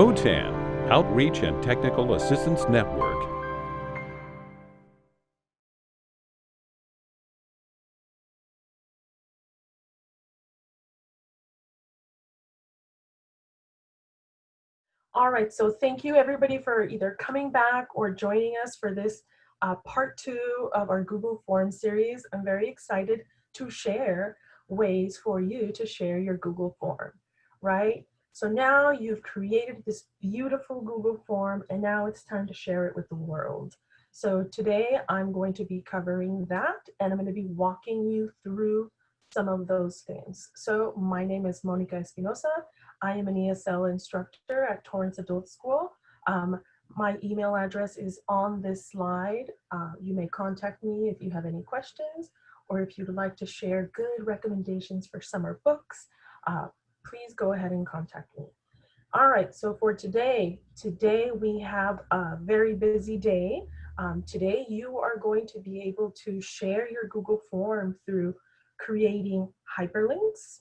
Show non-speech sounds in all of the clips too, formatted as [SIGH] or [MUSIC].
OTAN, Outreach and Technical Assistance Network. All right, so thank you everybody for either coming back or joining us for this uh, part two of our Google Form series. I'm very excited to share ways for you to share your Google Form, right? So now you've created this beautiful Google form and now it's time to share it with the world. So today I'm going to be covering that and I'm going to be walking you through some of those things. So my name is Monica Espinosa. I am an ESL instructor at Torrance Adult School. Um, my email address is on this slide. Uh, you may contact me if you have any questions or if you'd like to share good recommendations for summer books, uh, please go ahead and contact me. All right, so for today, today we have a very busy day. Um, today you are going to be able to share your Google form through creating hyperlinks,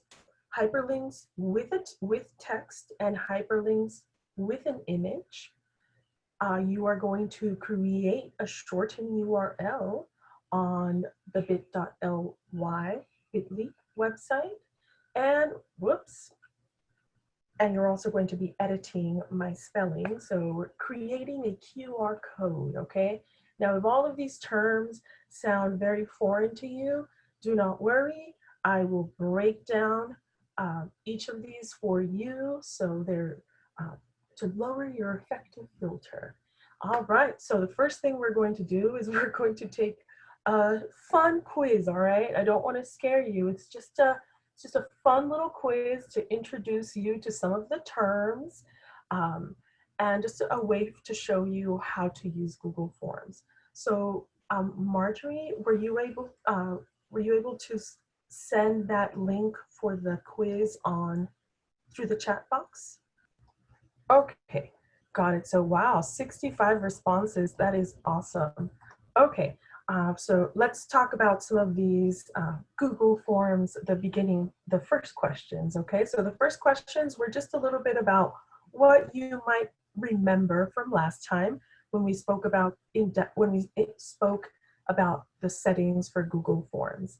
hyperlinks with it with text and hyperlinks with an image. Uh, you are going to create a shortened URL on the bit.ly bit.ly website and whoops. And you're also going to be editing my spelling. So creating a QR code okay? Now if all of these terms sound very foreign to you do not worry. I will break down uh, each of these for you so they're uh, to lower your affective filter. All right so the first thing we're going to do is [LAUGHS] we're going to take a fun quiz, all right? I don't want to scare you. It's just a it's just a fun little quiz to introduce you to some of the terms um, and just a way to show you how to use Google Forms. So um, Marjorie, were you able uh, were you able to send that link for the quiz on through the chat box? Okay, got it. So wow, 65 responses. That is awesome. Okay, uh, so let's talk about some of these uh, Google Forms, the beginning, the first questions, okay? So the first questions were just a little bit about what you might remember from last time when we spoke about, in when we spoke about the settings for Google Forms.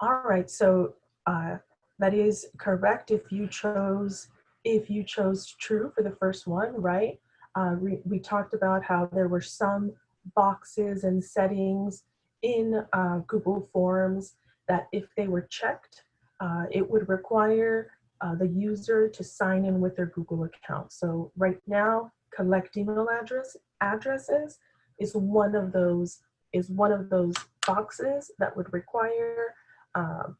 All right, so uh, that is correct if you chose, if you chose true for the first one, right? Uh, we, we talked about how there were some boxes and settings in uh, Google Forms that if they were checked, uh, it would require uh, the user to sign in with their Google account. So right now, collect email address addresses is one of those is one of those boxes that would require um,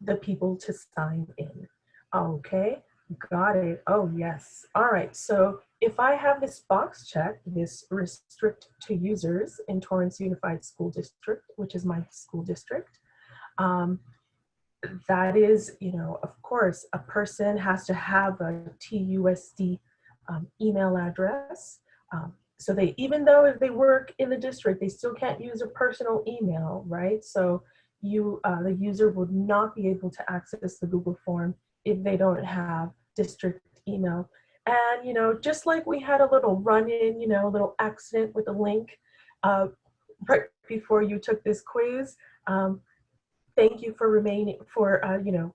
the people to sign in. Okay, got it. Oh yes. All right. So if I have this box checked, this restrict to users in Torrance Unified School District, which is my school district, um, that is, you know, of course, a person has to have a TUSD um, email address. Um, so they, even though if they work in the district, they still can't use a personal email, right? So you, uh, the user would not be able to access the Google form if they don't have district email. And, you know, just like we had a little run in, you know, a little accident with a link uh, right before you took this quiz, um, thank you for remaining, for, uh, you know,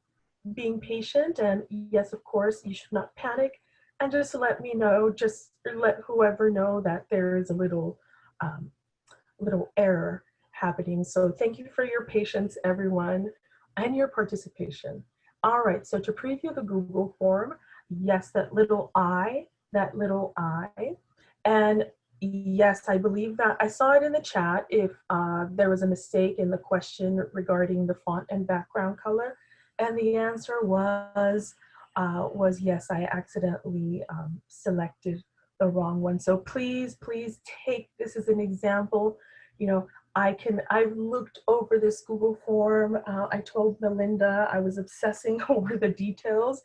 being patient. And yes, of course, you should not panic. And just let me know, just let whoever know that there is a little, um, little error happening. So thank you for your patience, everyone, and your participation. All right, so to preview the Google form, yes, that little I, that little I. And yes, I believe that I saw it in the chat if uh, there was a mistake in the question regarding the font and background color. And the answer was, uh, was yes, I accidentally um, selected the wrong one. So please, please take this as an example. You know, I can, I've looked over this Google form. Uh, I told Melinda I was obsessing [LAUGHS] over the details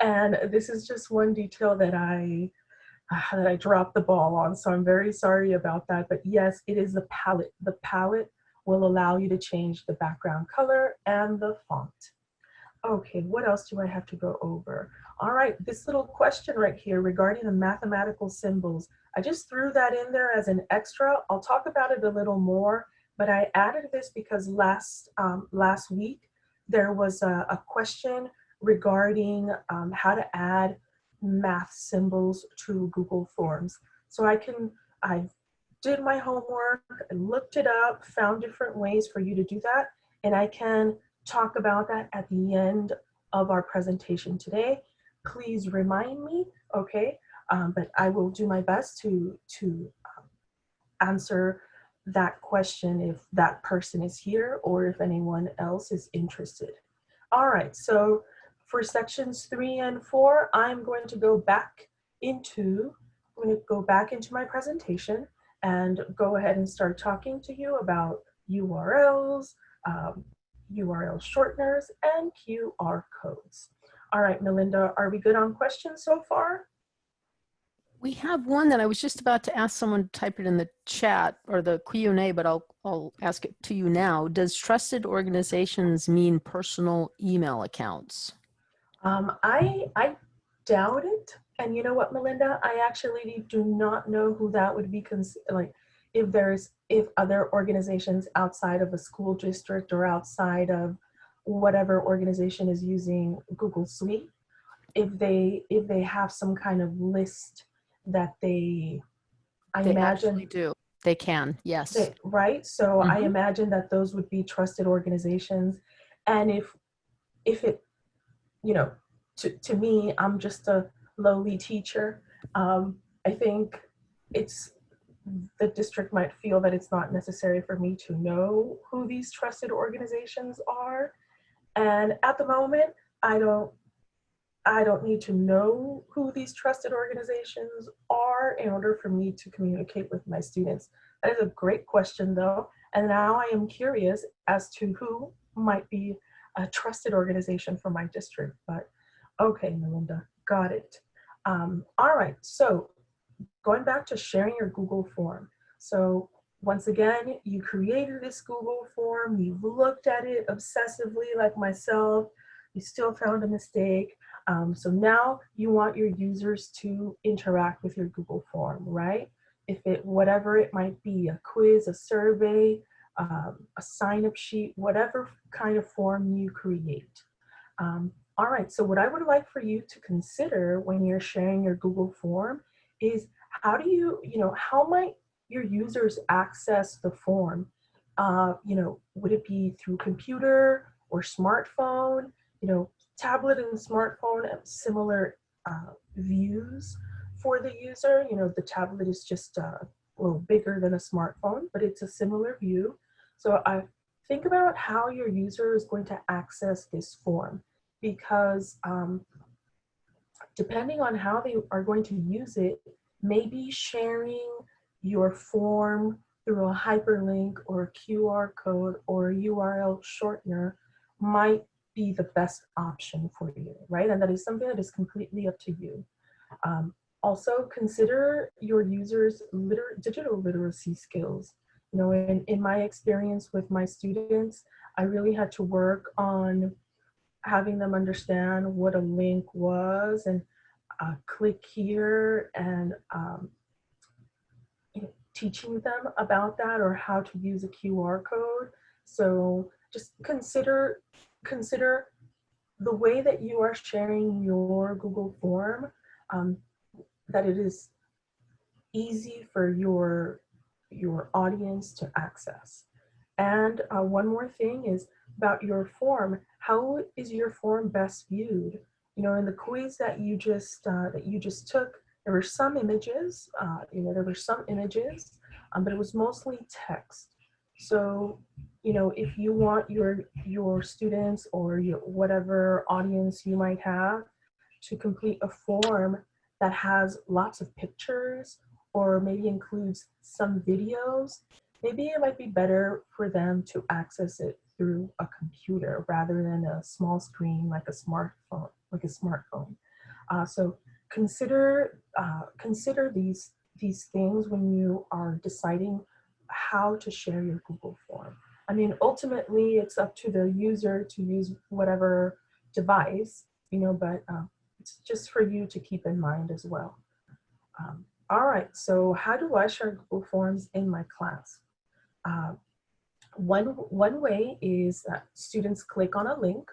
and this is just one detail that I uh, that I dropped the ball on. So I'm very sorry about that. But yes, it is the palette. The palette will allow you to change the background color and the font. Okay, what else do I have to go over? All right, this little question right here regarding the mathematical symbols. I just threw that in there as an extra. I'll talk about it a little more, but I added this because last, um, last week there was a, a question regarding um, how to add math symbols to Google Forms. So I can, I did my homework, looked it up, found different ways for you to do that, and I can talk about that at the end of our presentation today. Please remind me, okay? Um, but I will do my best to, to um, answer that question if that person is here or if anyone else is interested. All right, so for sections three and four, I'm going to go back into, I'm going to go back into my presentation and go ahead and start talking to you about URLs, um, URL shorteners, and QR codes. All right, Melinda, are we good on questions so far? We have one that I was just about to ask someone to type it in the chat or the Q&A, but I'll, I'll ask it to you now. Does trusted organizations mean personal email accounts? Um, I, I doubt it. And you know what, Melinda? I actually do not know who that would be, like if there's, if other organizations outside of a school district or outside of whatever organization is using Google Suite, if they, if they have some kind of list that they, I They imagine. do. They can, yes. They- right? So I Mhm. imagine that those would be trusted organizations. And if, if it, you know, to, to me, I'm just a lowly teacher. Um, I think it's, the district might feel that it's not necessary for me to know who these trusted organizations are. And at the moment, I don't, I don't need to know who these trusted organizations are in order for me to communicate with my students. That is a great question though. And now I am curious as to who might be a trusted organization for my district. But okay, Melinda, got it. Um, all right, so going back to sharing your Google form. So once again, you created this Google form, you've looked at it obsessively like myself, you still found a mistake. Um, so now you want your users to interact with your Google form, right? If it, whatever it might be, a quiz, a survey, um, a sign up sheet, whatever kind of form you create. Um, all right, so what I would like for you to consider when you're sharing your Google form is how do you, you know, how might your users access the form? Uh, you know, would it be through computer or smartphone? You know, tablet and smartphone have similar uh, views for the user. You know, the tablet is just uh, a little bigger than a smartphone, but it's a similar view. So I think about how your user is going to access this form because um, depending on how they are going to use it, maybe sharing your form through a hyperlink or a QR code or a URL shortener might be the best option for you, right? And that is something that is completely up to you. Um, also consider your users liter digital literacy skills. You know, in, in my experience with my students, I really had to work on having them understand what a link was and uh, click here and um, teaching them about that or how to use a QR code. So just consider, consider the way that you are sharing your Google form, um, that it is easy for your, your audience to access. And uh, one more thing is about your form. How is your form best viewed? You know, in the quiz that you just uh, that you just took, there were some images. Uh, you know, there were some images, um, but it was mostly text. So, you know, if you want your your students or your whatever audience you might have to complete a form that has lots of pictures or maybe includes some videos, maybe it might be better for them to access it through a computer rather than a small screen like a smartphone, like a smartphone. Uh, so consider uh, consider these these things when you are deciding how to share your Google form. I mean, ultimately, it's up to the user to use whatever device, you know, but um, it's just for you to keep in mind as well. Um, all right, so how do I share Google Forms in my class? Uh, one, one way is that students click on a link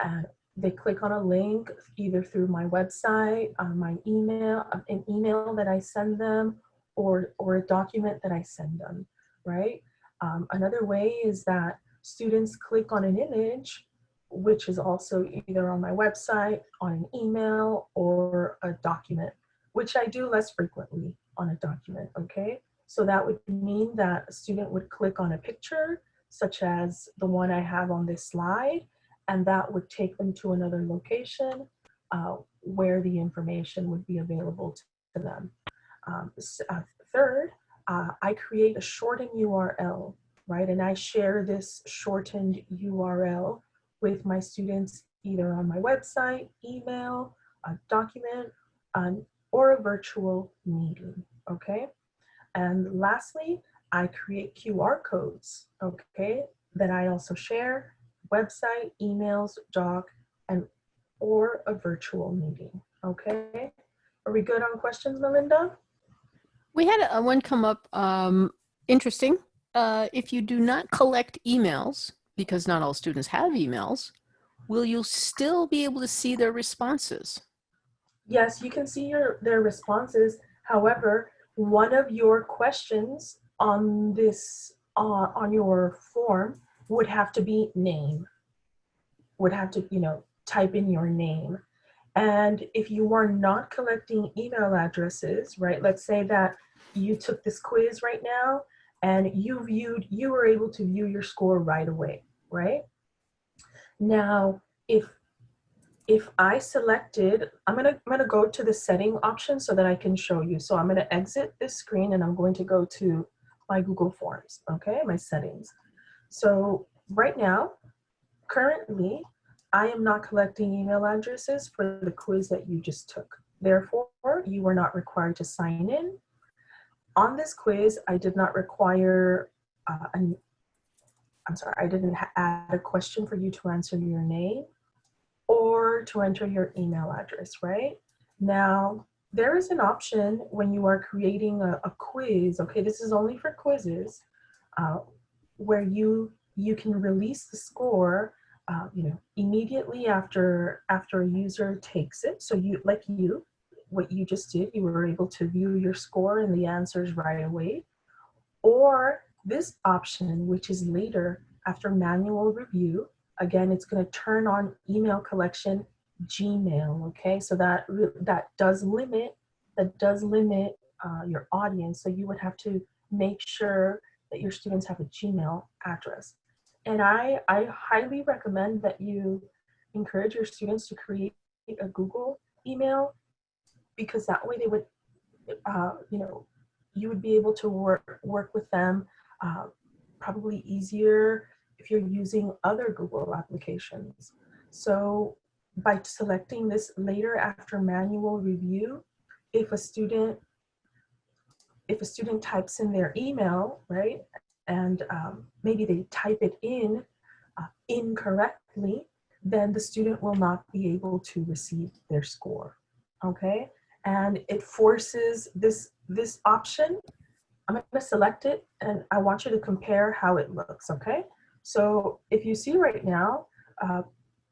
and they click on a link either through my website, uh, my email, uh, an email that I send them, or, or a document that I send them, right? Um, another way is that students click on an image, which is also either on my website, on an email, or a document, which I do less frequently on a document, okay? So that would mean that a student would click on a picture, such as the one I have on this slide, and that would take them to another location uh, where the information would be available to them. Um, uh, third, uh, I create a shortened URL, right? And I share this shortened URL with my students either on my website, email, a document, um, or a virtual meeting, okay? And lastly, I create QR codes, okay, that I also share, website, emails, doc, and or a virtual meeting, okay? Are we good on questions, Melinda? We had a, one come up, um, interesting. Uh, if you do not collect emails, because not all students have emails, will you still be able to see their responses? Yes, you can see your their responses. However, one of your questions on this uh, on your form would have to be name. Would have to, you know, type in your name. And if you are not collecting email addresses, right, let's say that you took this quiz right now and you viewed, you were able to view your score right away, right? Now, if if I selected, I'm gonna, I'm gonna go to the setting option so that I can show you. So I'm gonna exit this screen and I'm going to go to my Google Forms, okay, my settings. So right now, currently, I am not collecting email addresses for the quiz that you just took. Therefore, you are not required to sign in. On this quiz, I did not require uh, an, I'm sorry, I didn't add a question for you to answer your name or to enter your email address, right? Now, there is an option when you are creating a, a quiz, okay, this is only for quizzes, uh, where you you can release the score uh, you know, immediately after after a user takes it. So you, like you, what you just did, you were able to view your score and the answers right away. Or this option, which is later after manual review, again, it's going to turn on email collection Gmail. Okay, so that that does limit that does limit uh, your audience. So you would have to make sure that your students have a Gmail address. And I, I highly recommend that you encourage your students to create a Google email because that way they would, uh, you know, you would be able to work, work with them uh, probably easier if you're using other Google applications. So by selecting this later after manual review, if a student if a student types in their email, right, and um, maybe they type it in uh, incorrectly, then the student will not be able to receive their score, okay? And it forces this, this option, I'm gonna select it and I want you to compare how it looks, okay? So if you see right now, uh,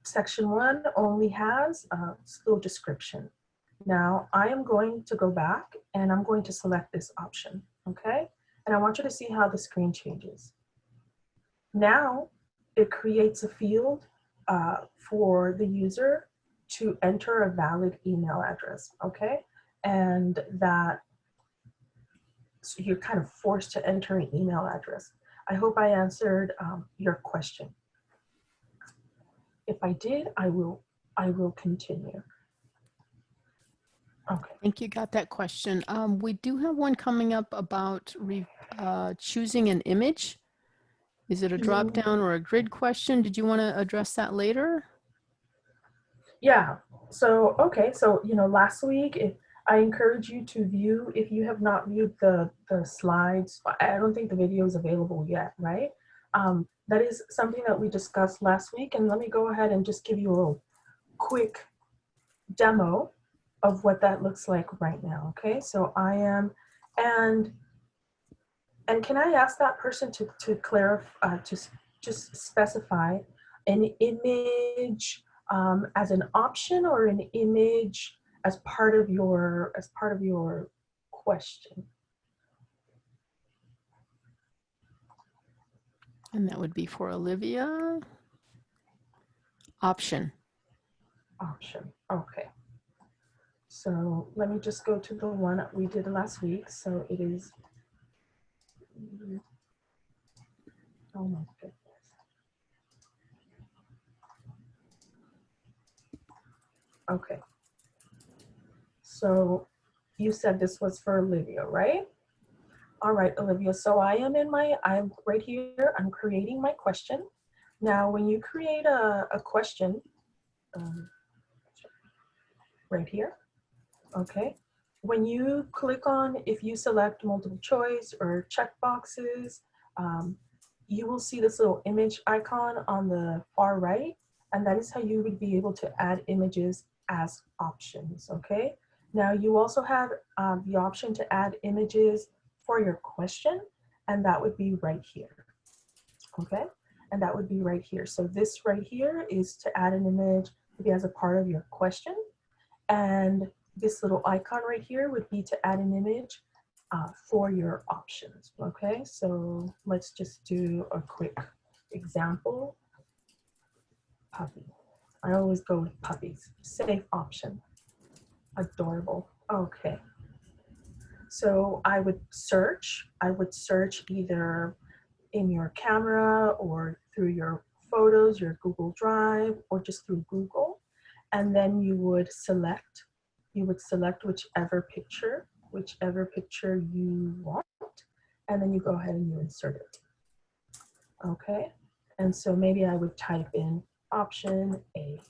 section one only has a little description. Now I am going to go back and I'm going to select this option, okay? And I want you to see how the screen changes. Now it creates a field uh, for the user to enter a valid email address, okay? And that so you're kind of forced to enter an email address. I hope I answered um, your question. If I did, I will, I will continue. Okay. I think you got that question. Um, we do have one coming up about re, uh, choosing an image. Is it a drop Mm. down or a grid question? Did you want to address that later? Yeah. So, okay. So, you know, last week, if I encourage you to view, if you have not viewed the, the slides, I don't think the video is available yet, right? Um, that is something that we discussed last week. And let me go ahead and just give you a quick demo of what that looks like right now. Okay, so I am, and and can I ask that person to to clarify uh, to just specify an image um, as an option or an image as part of your as part of your question? And that would be for Olivia. Option. option. Okay. So let me just go to the one we did last week. So it is. Oh my goodness. Okay. So you said this was for Olivia, right? All right, Olivia. So I am in my, I'm right here. I'm creating my question. Now, when you create a, a question, um, right here. Okay. When you click on, if you select multiple choice or check boxes, um, you will see this little image icon on the far right. And that is how you would be able to add images as options. Okay. Now you also have um, the option to add images for your question. And that would be right here. Okay. And that would be right here. So this right here is to add an image maybe as a part of your question. And this little icon right here would be to add an image uh, for your options. Okay, so let's just do a quick example. Puppy. I always go with puppies. Safe option. Adorable. Okay. So I would search. I would search either in your camera or through your photos, your Google Drive, or just through Google. And then you would select, you would select whichever picture, whichever picture you want, and then you go ahead and you insert it. Okay, and so maybe I would type in option A.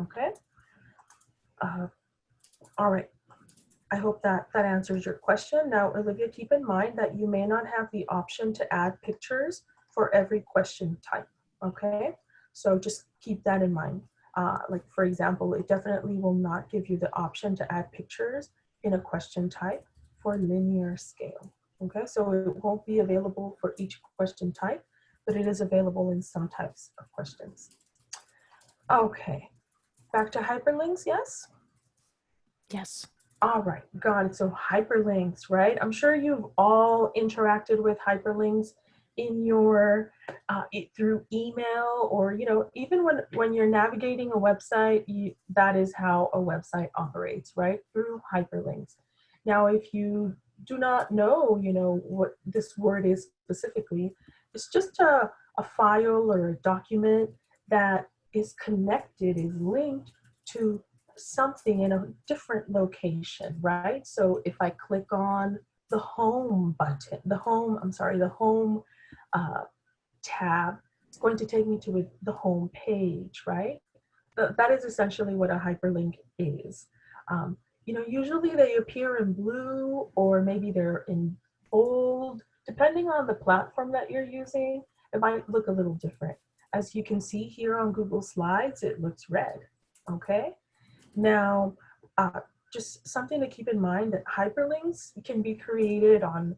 Okay, uh, all right. I hope that that answers your question. Now, Olivia, keep in mind that you may not have the option to add pictures for every question type. Okay, so just keep that in mind. Uh, like for example, it definitely will not give you the option to add pictures in a question type for linear scale. Okay, so it won't be available for each question type, but it is available in some types of questions. Okay, back to hyperlinks, yes? Yes. All right, got it. So hyperlinks, right? I'm sure you've all interacted with hyperlinks in your uh, it, through email or you know even when when you're navigating a website you, that is how a website operates right? Through hyperlinks. Now if you do not know you know what this word is specifically it's just a, a file or a document that is connected is linked to something in a different location right? So if i click on the home button the home i'm sorry the home uh, tab, it's going to take me to a, the home page, right? Th that is essentially what a hyperlink is. Um, you know, usually they appear in blue or maybe they're in bold, depending on the platform that you're using, it might look a little different. As you can see here on Google Slides, it looks red, okay? Now, uh, just something to keep in mind that hyperlinks can be created on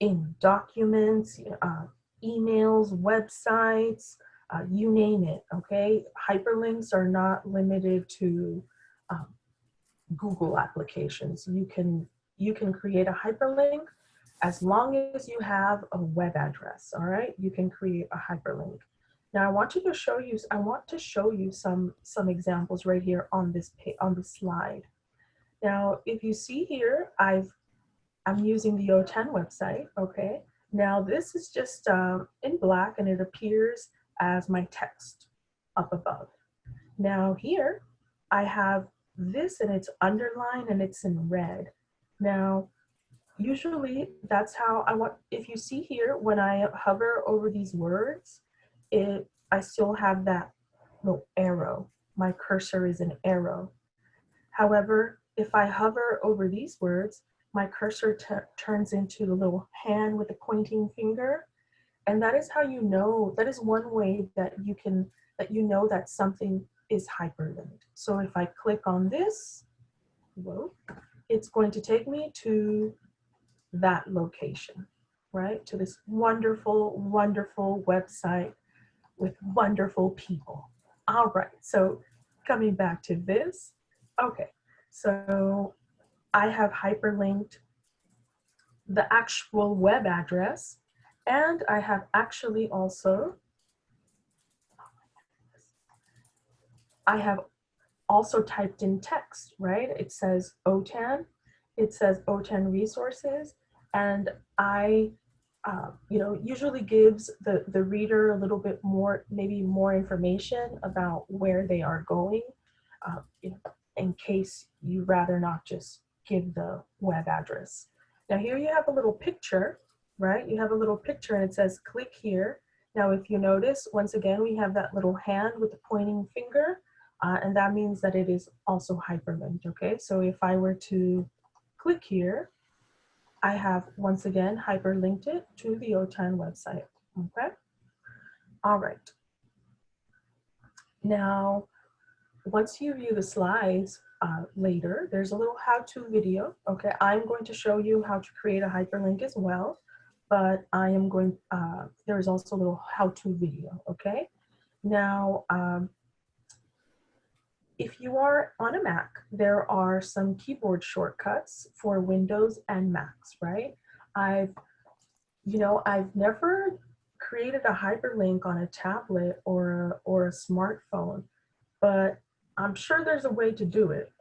in documents, uh, emails, websites, uh, you name it, okay? Hyperlinks are not limited to um, Google applications. You can, you can create a hyperlink as long as you have a web address, all right? You can create a hyperlink. Now I want you to show you, I want to show you some, some examples right here on this, on this slide. Now, if you see here, I've, I'm using the OTAN website, okay? Now this is just um, in black and it appears as my text up above. Now here I have this and it's underlined and it's in red. Now usually that's how I want, if you see here when I hover over these words, it I still have that little arrow. My cursor is an arrow. However, if I hover over these words, my cursor turns into the little hand with the pointing finger. And that is how you know, that is one way that you can, that you know that something is hyperlinked. So if I click on this, whoa, it's going to take me to that location, right? To this wonderful, wonderful website with wonderful people. All right, so coming back to this, okay, so I have hyperlinked the actual web address and I have actually also, I have also typed in text, right? It says OTAN, it says OTAN resources, and I, uh, you know, usually gives the, the reader a little bit more, maybe more information about where they are going, uh, you know, in case you rather not just give the web address. Now here you have a little picture, right? You have a little picture and it says click here. Now if you notice, once again, we have that little hand with the pointing finger, uh, and that means that it is also hyperlinked, okay? So if I were to click here, I have once again hyperlinked it to the OTAN website, okay? All right. Now, once you view the slides uh, later, there's a little how-to video, okay? I'm going to show you how to create a hyperlink as well, but I am going, uh, there's also a little how-to video, okay? Now, um, if you are on a Mac, there are some keyboard shortcuts for Windows and Macs, right? I've, you know, I've never created a hyperlink on a tablet or a, or a smartphone, but I'm sure there's a way to do it.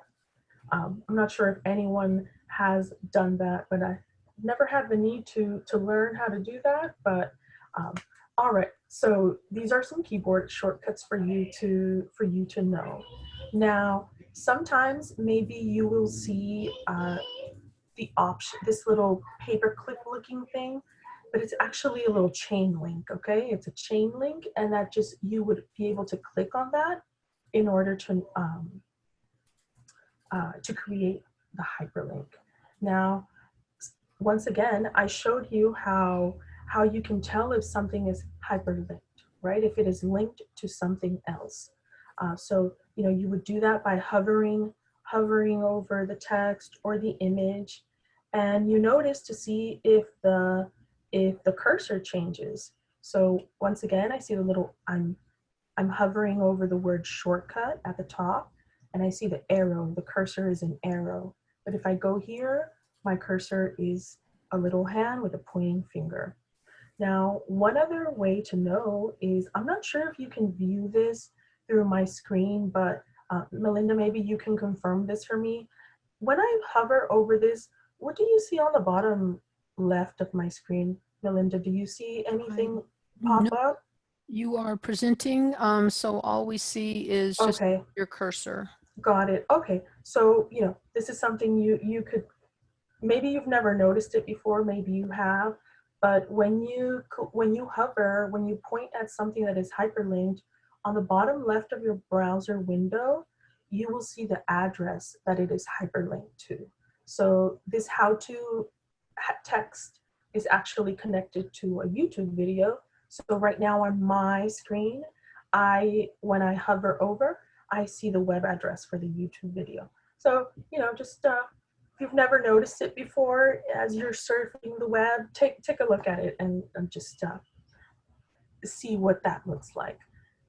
Um, I'm not sure if anyone has done that, but I never had the need to, to learn how to do that, but um, all right, so these are some keyboard shortcuts for you to, for you to know. Now, sometimes maybe you will see uh, the option, this little paperclip looking thing, but it's actually a little chain link, okay? It's a chain link and that just, you would be able to click on that in order to, um, uh, to create the hyperlink. Now, once again, I showed you how, how you can tell if something is hyperlinked, right? If it is linked to something else. Uh, so, you know, you would do that by hovering, hovering over the text or the image. And you notice to see if the, if the cursor changes. So once again, I see the little, I'm, I'm hovering over the word shortcut at the top and I see the arrow, the cursor is an arrow. But if I go here, my cursor is a little hand with a pointing finger. Now, one other way to know is, I'm not sure if you can view this through my screen, but uh, Melinda, maybe you can confirm this for me. When I hover over this, what do you see on the bottom left of my screen? Melinda, do you see anything pop No. up? You are presenting, um, so all we see is just Okay, your cursor. got it. Okay, so, you know, this is something you, you could, maybe you've never noticed it before, maybe you have, but when you, when you hover, when you point at something that is hyperlinked, on the bottom left of your browser window, you will see the address that it is hyperlinked to. So this how to text is actually connected to a YouTube video. So right now on my screen, I, when I hover over, I see the web address for the YouTube video. So, you know, just uh, if you've never noticed it before, as you're surfing the web, take, take a look at it and, and just uh, see what that looks like.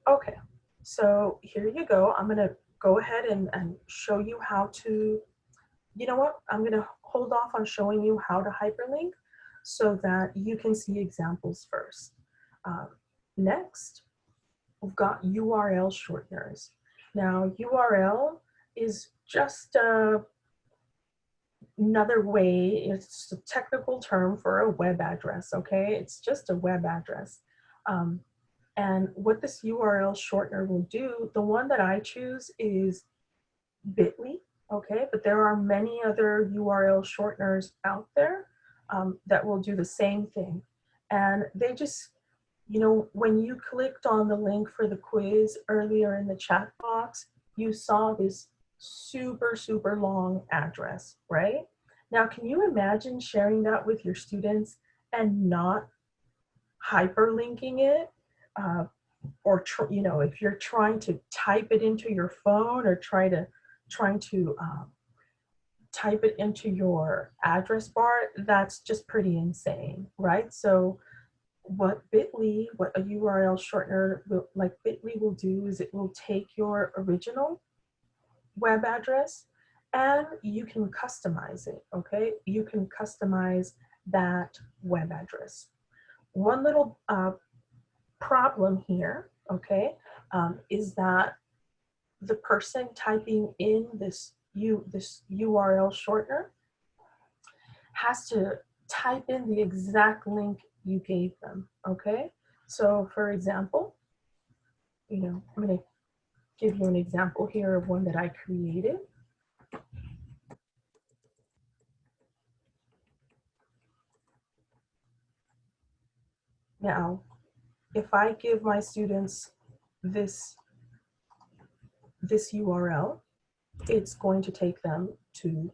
Okay, so here you go. I'm gonna go ahead and, and show you how to, you know what? I'm gonna hold off on showing you how to hyperlink so that you can see examples first. Um, next, we've got URL shorteners. Now, URL is just a, another way, it's a technical term for a web address, okay? It's just a web address. Um, and what this URL shortener will do, the one that I choose is bit.ly, okay? But there are many other URL shorteners out there um, that will do the same thing. And they just, you know, when you clicked on the link for the quiz earlier in the chat box, you saw this super, super long address, right? Now, can you imagine sharing that with your students and not hyperlinking it? Uh, or you know if you're trying to type it into your phone or try to trying to um, type it into your address bar that's just pretty insane right so what bit.ly what a url shortener will, like bit.ly will do is it will take your original web address and you can customize it okay? You can customize that web address. One little uh, problem here, okay, um, is that the person typing in this U this URL shortener has to type in the exact link you gave them, okay? So for example, you know, I'm gonna give you an example here of one that I created. Now, if I give my students this, this URL, it's going to take them to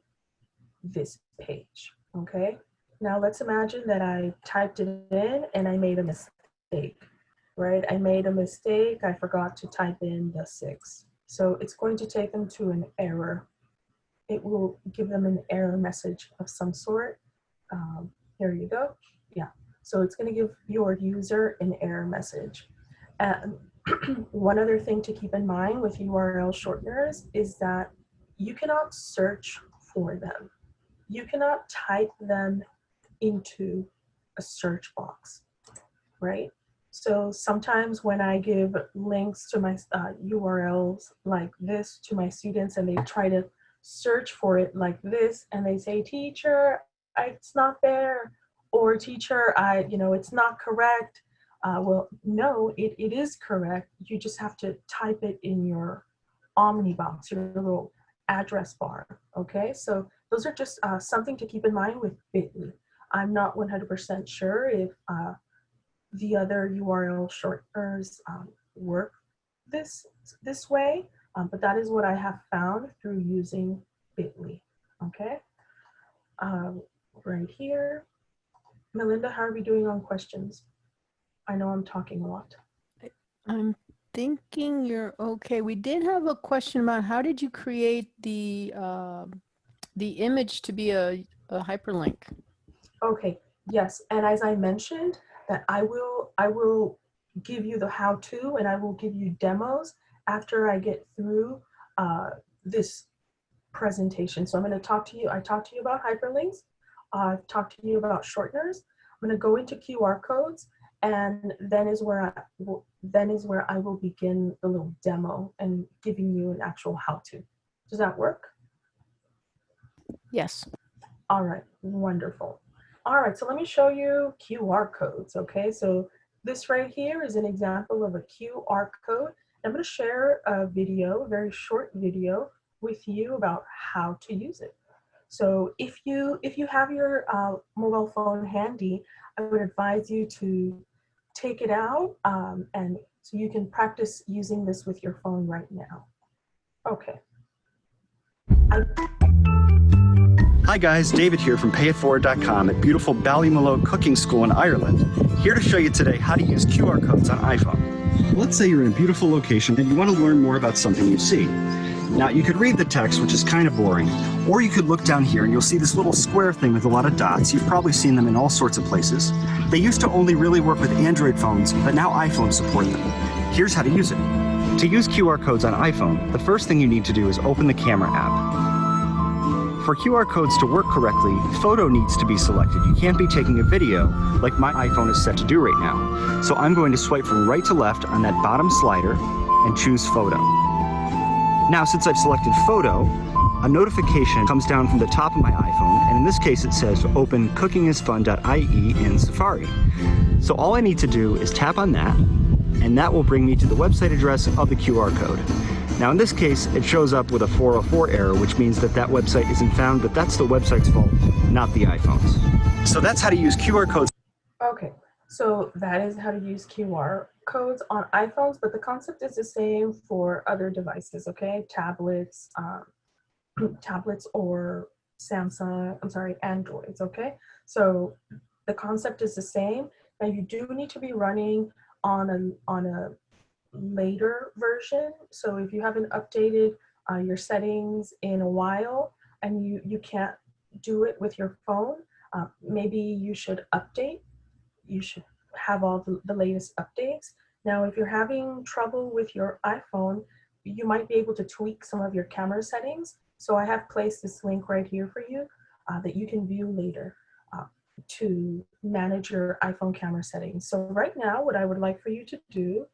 this page, okay? Now let's imagine that I typed it in and I made a mistake, right? I made a mistake, I forgot to type in the six. So it's going to take them to an error. It will give them an error message of some sort. Um, here you go, yeah. So it's going to give your user an error message. And [CLEARS THROAT] one other thing to keep in mind with URL shorteners is that you cannot search for them. You cannot type them into a search box, right? So sometimes when I give links to my uh, URLs like this to my students and they try to search for it like this and they say, teacher, it's not there or teacher, I, you know, it's not correct. Uh, well, no, it, it is correct. You just have to type it in your Omnibox, your little address bar, okay? So those are just uh, something to keep in mind with Bitly. I'm not 100% sure if uh, the other URL shorteners um, work this, this way, um, but that is what I have found through using Bitly, okay? Um, right here, Melinda, how are we doing on questions? I know I'm talking a lot. I'm thinking you're okay. We did have a question about how did you create the uh, the image to be a, a hyperlink? Okay, yes, and as I mentioned, that I will I will give you the how-to and I will give you demos after I get through uh, this presentation. So I'm going to talk to you. I talked to you about hyperlinks. I've talked to you about shorteners. I'm going to go into QR codes and then is where I will, then is where I will begin the little demo and giving you an actual how-to. Does that work? Yes. All right, wonderful. All right, so let me show you QR codes, okay? So this right here is an example of a QR code. I'm gonna share a video, a very short video with you about how to use it. So if you if you have your uh, mobile phone handy, I would advise you to take it out um, and so you can practice using this with your phone right now. Okay. I Hi guys, David here from payetteforward.com at beautiful Ballymaloe Cooking School in Ireland, here to show you today how to use QR codes on iPhone. Let's say you're in a beautiful location and you want to learn more about something you see. Now you could read the text, which is kind of boring, or you could look down here and you'll see this little square thing with a lot of dots. You've probably seen them in all sorts of places. They used to only really work with Android phones, but now iPhones support them. Here's how to use it. To use QR codes on iPhone, the first thing you need to do is open the camera app. For QR codes to work correctly, photo needs to be selected. You can't be taking a video like my iPhone is set to do right now. So I'm going to swipe from right to left on that bottom slider and choose photo. Now, since I've selected photo, a notification comes down from the top of my iPhone, and in this case it says open cookingisfun.ie in Safari. So all I need to do is tap on that, and that will bring me to the website address of the QR code. Now in this case, it shows up with a 404 error, which means that that website isn't found, but that's the website's fault, not the iPhone's. So that's how to use QR codes. Okay, so that is how to use QR codes on iPhones, but the concept is the same for other devices, okay? Tablets, um, [CLEARS THROAT] tablets or Samsung, I'm sorry, Androids, okay? So the concept is the same. Now you do need to be running on a, on a later version. So if you haven't updated uh, your settings in a while and you, you can't do it with your phone, uh, maybe you should update. You should have all the, the latest updates. Now, if you're having trouble with your iPhone, you might be able to tweak some of your camera settings. So I have placed this link right here for you uh, that you can view later uh, to manage your iPhone camera settings. So right now, what I would like for you to do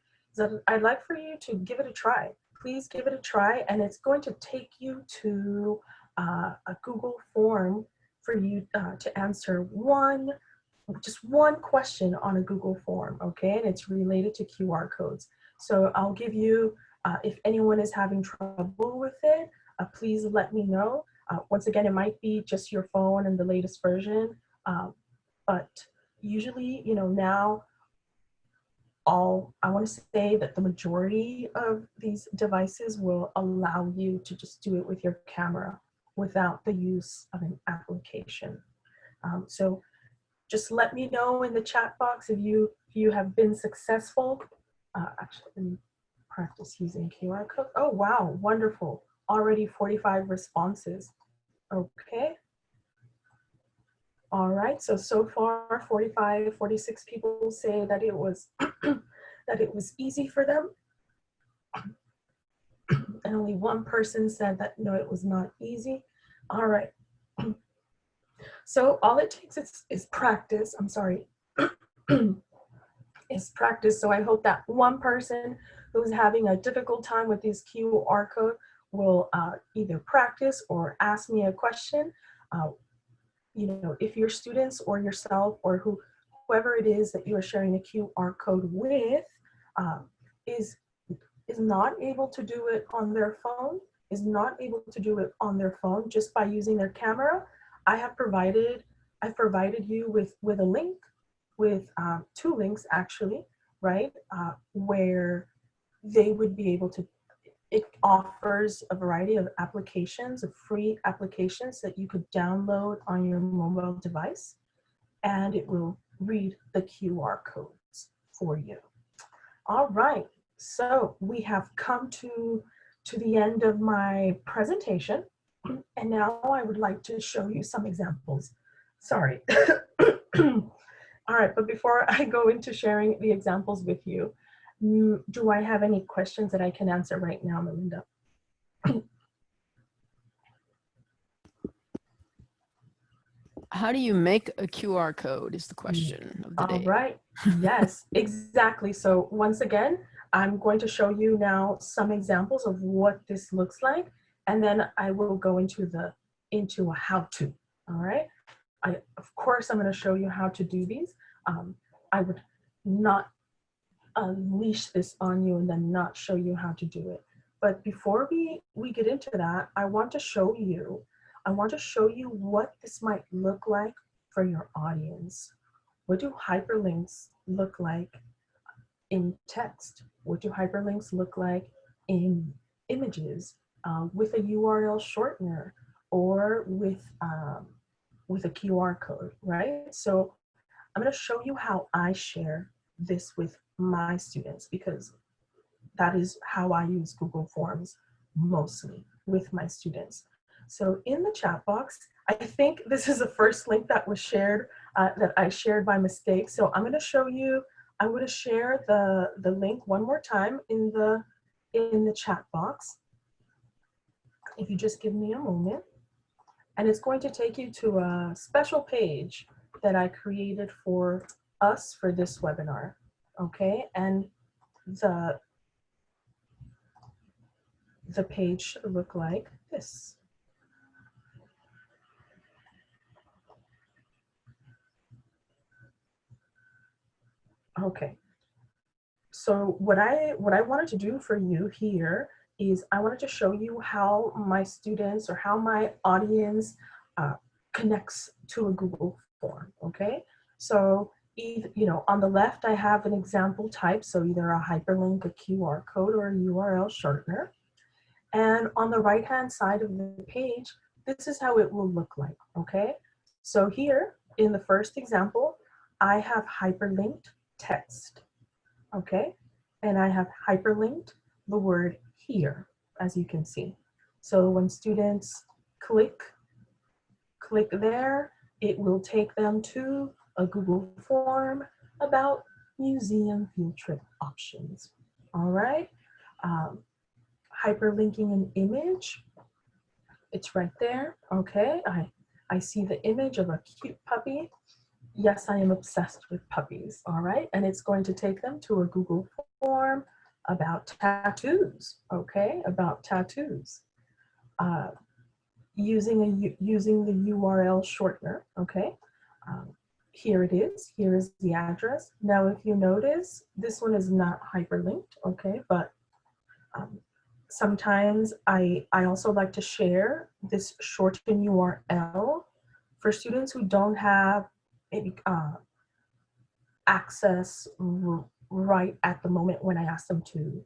I'd like for you to give it a try. Please give it a try and it's going to take you to uh, a Google form for you uh, to answer one, just one question on a Google form, okay? And it's related to QR codes. So I'll give you, uh, if anyone is having trouble with it, uh, please let me know. Uh, once again, it might be just your phone and the latest version, uh, but usually, you know, now all, I wanna say that the majority of these devices will allow you to just do it with your camera without the use of an application. Um, so just let me know in the chat box if you, if you have been successful. Uh, actually, practice using QR code. Oh, wow, wonderful. Already 45 responses. Okay. All right, so, so far 45, 46 people say that it was, [CLEARS THROAT] that it was easy for them. And only one person said that no, it was not easy. All right. [CLEARS THROAT] So all it takes is, is practice. I'm sorry. [CLEARS THROAT] is practice. So I hope that one person who's having a difficult time with this QR code will uh, either practice or ask me a question. Uh, you know, if your students or yourself or who, whoever it is that you are sharing a QR code with um, is, is not able to do it on their phone, is not able to do it on their phone just by using their camera, I have provided, I've provided you with, with a link, with uh, two links actually, right? Uh, where they would be able to, it offers a variety of applications, of free applications that you could download on your mobile device, and it will read the QR codes for you. All right, so we have come to, to the end of my presentation. And now I would like to show you some examples. Sorry. [COUGHS] All right, but before I go into sharing the examples with you, do I have any questions that I can answer right now, Melinda? How do you make a QR code is the question of the All day. right, [LAUGHS] yes, exactly. So once again, I'm going to show you now some examples of what this looks like, and then I will go into the into a how-to. All right. I of course I'm going to show you how to do these. Um, I would not unleash this on you and then not show you how to do it. But before we we get into that, I want to show you. I want to show you what this might look like for your audience. What do hyperlinks look like in text? What do hyperlinks look like in images um, with a URL shortener or with, um, with a QR code, right? So I'm gonna show you how I share this with my students because that is how I use Google Forms mostly with my students. So in the chat box, I think this is the first link that was shared, uh, that I shared by mistake. So I'm gonna show you, I'm gonna share the, the link one more time in the, in the chat box. If you just give me a moment. And it's going to take you to a special page that I created for us for this webinar, okay? And the, the page look like this. Okay. So what I what I wanted to do for you here is I wanted to show you how my students or how my audience uh, connects to a Google form. Okay. So you know, on the left, I have an example type. So either a hyperlink, a QR code, or a URL shortener. And on the right hand side of the page, this is how it will look like. Okay. So here in the first example, I have hyperlinked text. Okay. and I have hyperlinked the word here, as you can see. So when students click, click there, it will take them to a Google form about museum field trip options. All right. Um, hyperlinking an image. It's right there. Okay. I, I see the image of a cute puppy. Yes, I am obsessed with puppies. All right. And it's going to take them to a Google form about tattoos. Okay. About tattoos. Uh, using a using the URL shortener. Okay. Um, here it is, here is the address. Now, if you notice, this one is not hyperlinked, okay, but um, sometimes I, I also like to share this shortened URL for students who don't have maybe uh, access right at the moment when I ask them to.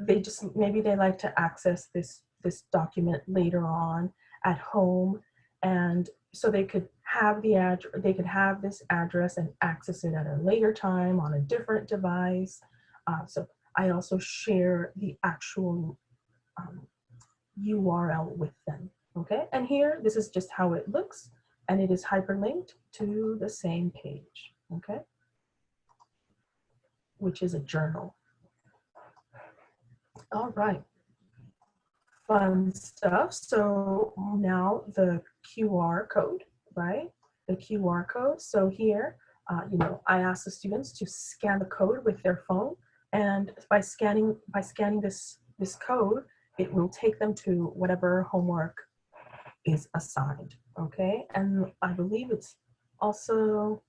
They just, maybe they like to access this, this document later on at home and so they could have the address, they could have this address and access it at a later time on a different device. Uh, so I also share the actual um, URL with them, okay? And here, this is just how it looks, and it is hyperlinked to the same page, okay? Which is a journal. All right, fun stuff. So now the QR code right? The QR code. So here, uh, you know, I ask the students to scan the code with their phone, and by scanning by scanning this this code, it will take them to whatever homework is assigned. Okay, and I believe it's also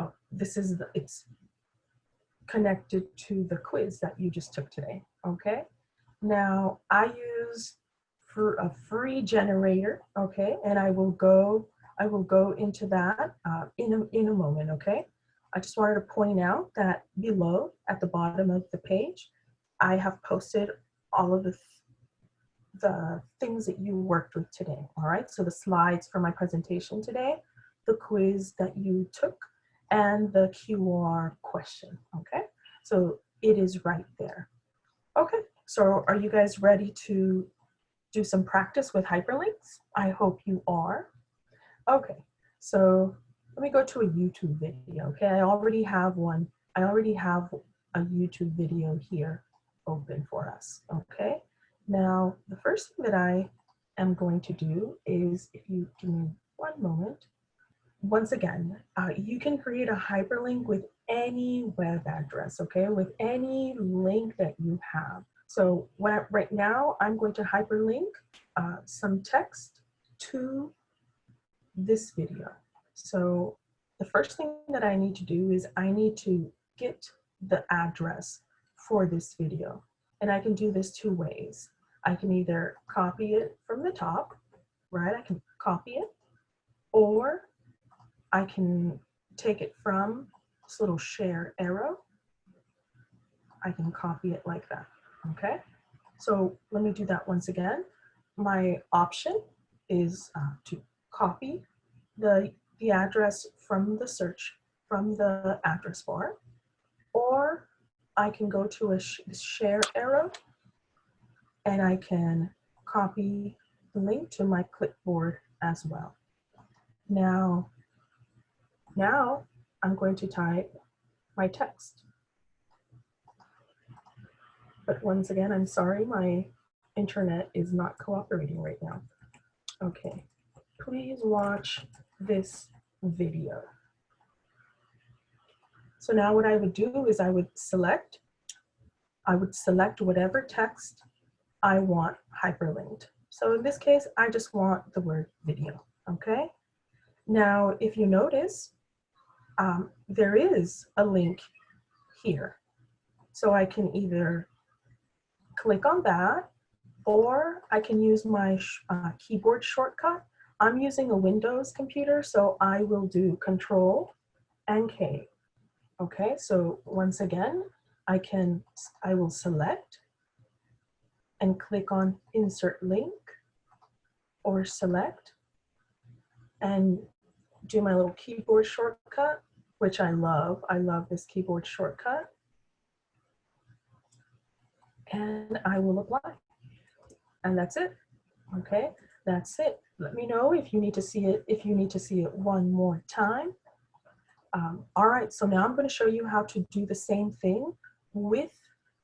oh, this is the, it's connected to the quiz that you just took today. Okay, now I use for a free generator, okay? And I will go, I will go into that uh, in, a, in a moment, okay? I just wanted to point out that below at the bottom of the page, I have posted all of the, the things that you worked with today, all right? So the slides for my presentation today, the quiz that you took, and the QR question, okay? So it is right there. Okay, so are you guys ready to do some practice with hyperlinks. I hope you are. Okay, so let me go to a YouTube video. Okay, I already have one. I already have a YouTube video here open for us. Okay, now the first thing that I am going to do is, if you give me one moment, once again, uh, you can create a hyperlink with any web address, okay, with any link that you have. So I, right now I'm going to hyperlink uh, some text to this video. So the first thing that I need to do is I need to get the address for this video. And I can do this two ways. I can either copy it from the top, right? I can copy it, or I can take it from this little share arrow. I can copy it like that. Okay, so let me do that once again. My option is uh, to copy the, the address from the search, from the address bar, or I can go to a sh share arrow and I can copy the link to my clipboard as well. Now, now I'm going to type my text. But once again, I'm sorry, my internet is not cooperating right now. Okay, please watch this video. So now what I would do is I would select, I would select whatever text I want hyperlinked. So in this case, I just want the word video, okay? Now, if you notice, um, there is a link here. So I can either click on that, or I can use my uh, keyboard shortcut. I'm using a Windows computer, so I will do Control and K. Okay, so once again, I can, I will select and click on Insert Link or select and do my little keyboard shortcut, which I love. I love this keyboard shortcut. And I will apply. And that's it. Okay, that's it. Let me know if you need to see it, if you need to see it one more time. Um, all right, so now I'm going to show you how to do the same thing with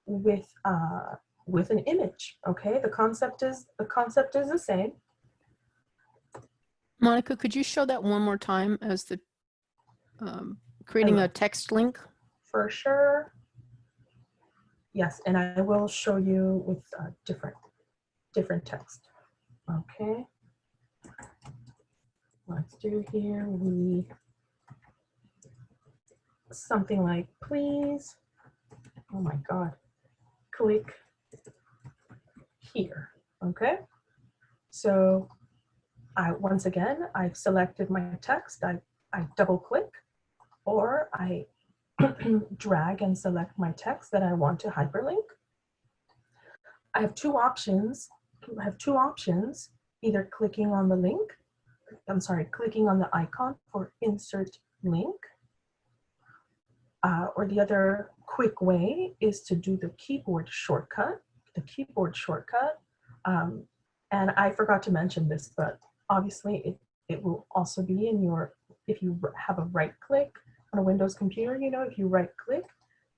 with uh, with an image. Okay, the concept is the concept is the same. Monica, could you show that one more time as the um, creating a text link? for sure. Yes, and I will show you with different, different text. Okay. Let's do here, we, something like, please, oh my God, click here, okay? So I, once again, I've selected my text, I, I double click, or I [CLEARS THROAT] drag and select my text that I want to hyperlink. I have two options. I have two options, either clicking on the link, I'm sorry, clicking on the icon for insert link, uh, or the other quick way is to do the keyboard shortcut, the keyboard shortcut. Um, and I forgot to mention this, but obviously it, it will also be in your, if you have a right click on a Windows computer, you know, if you right click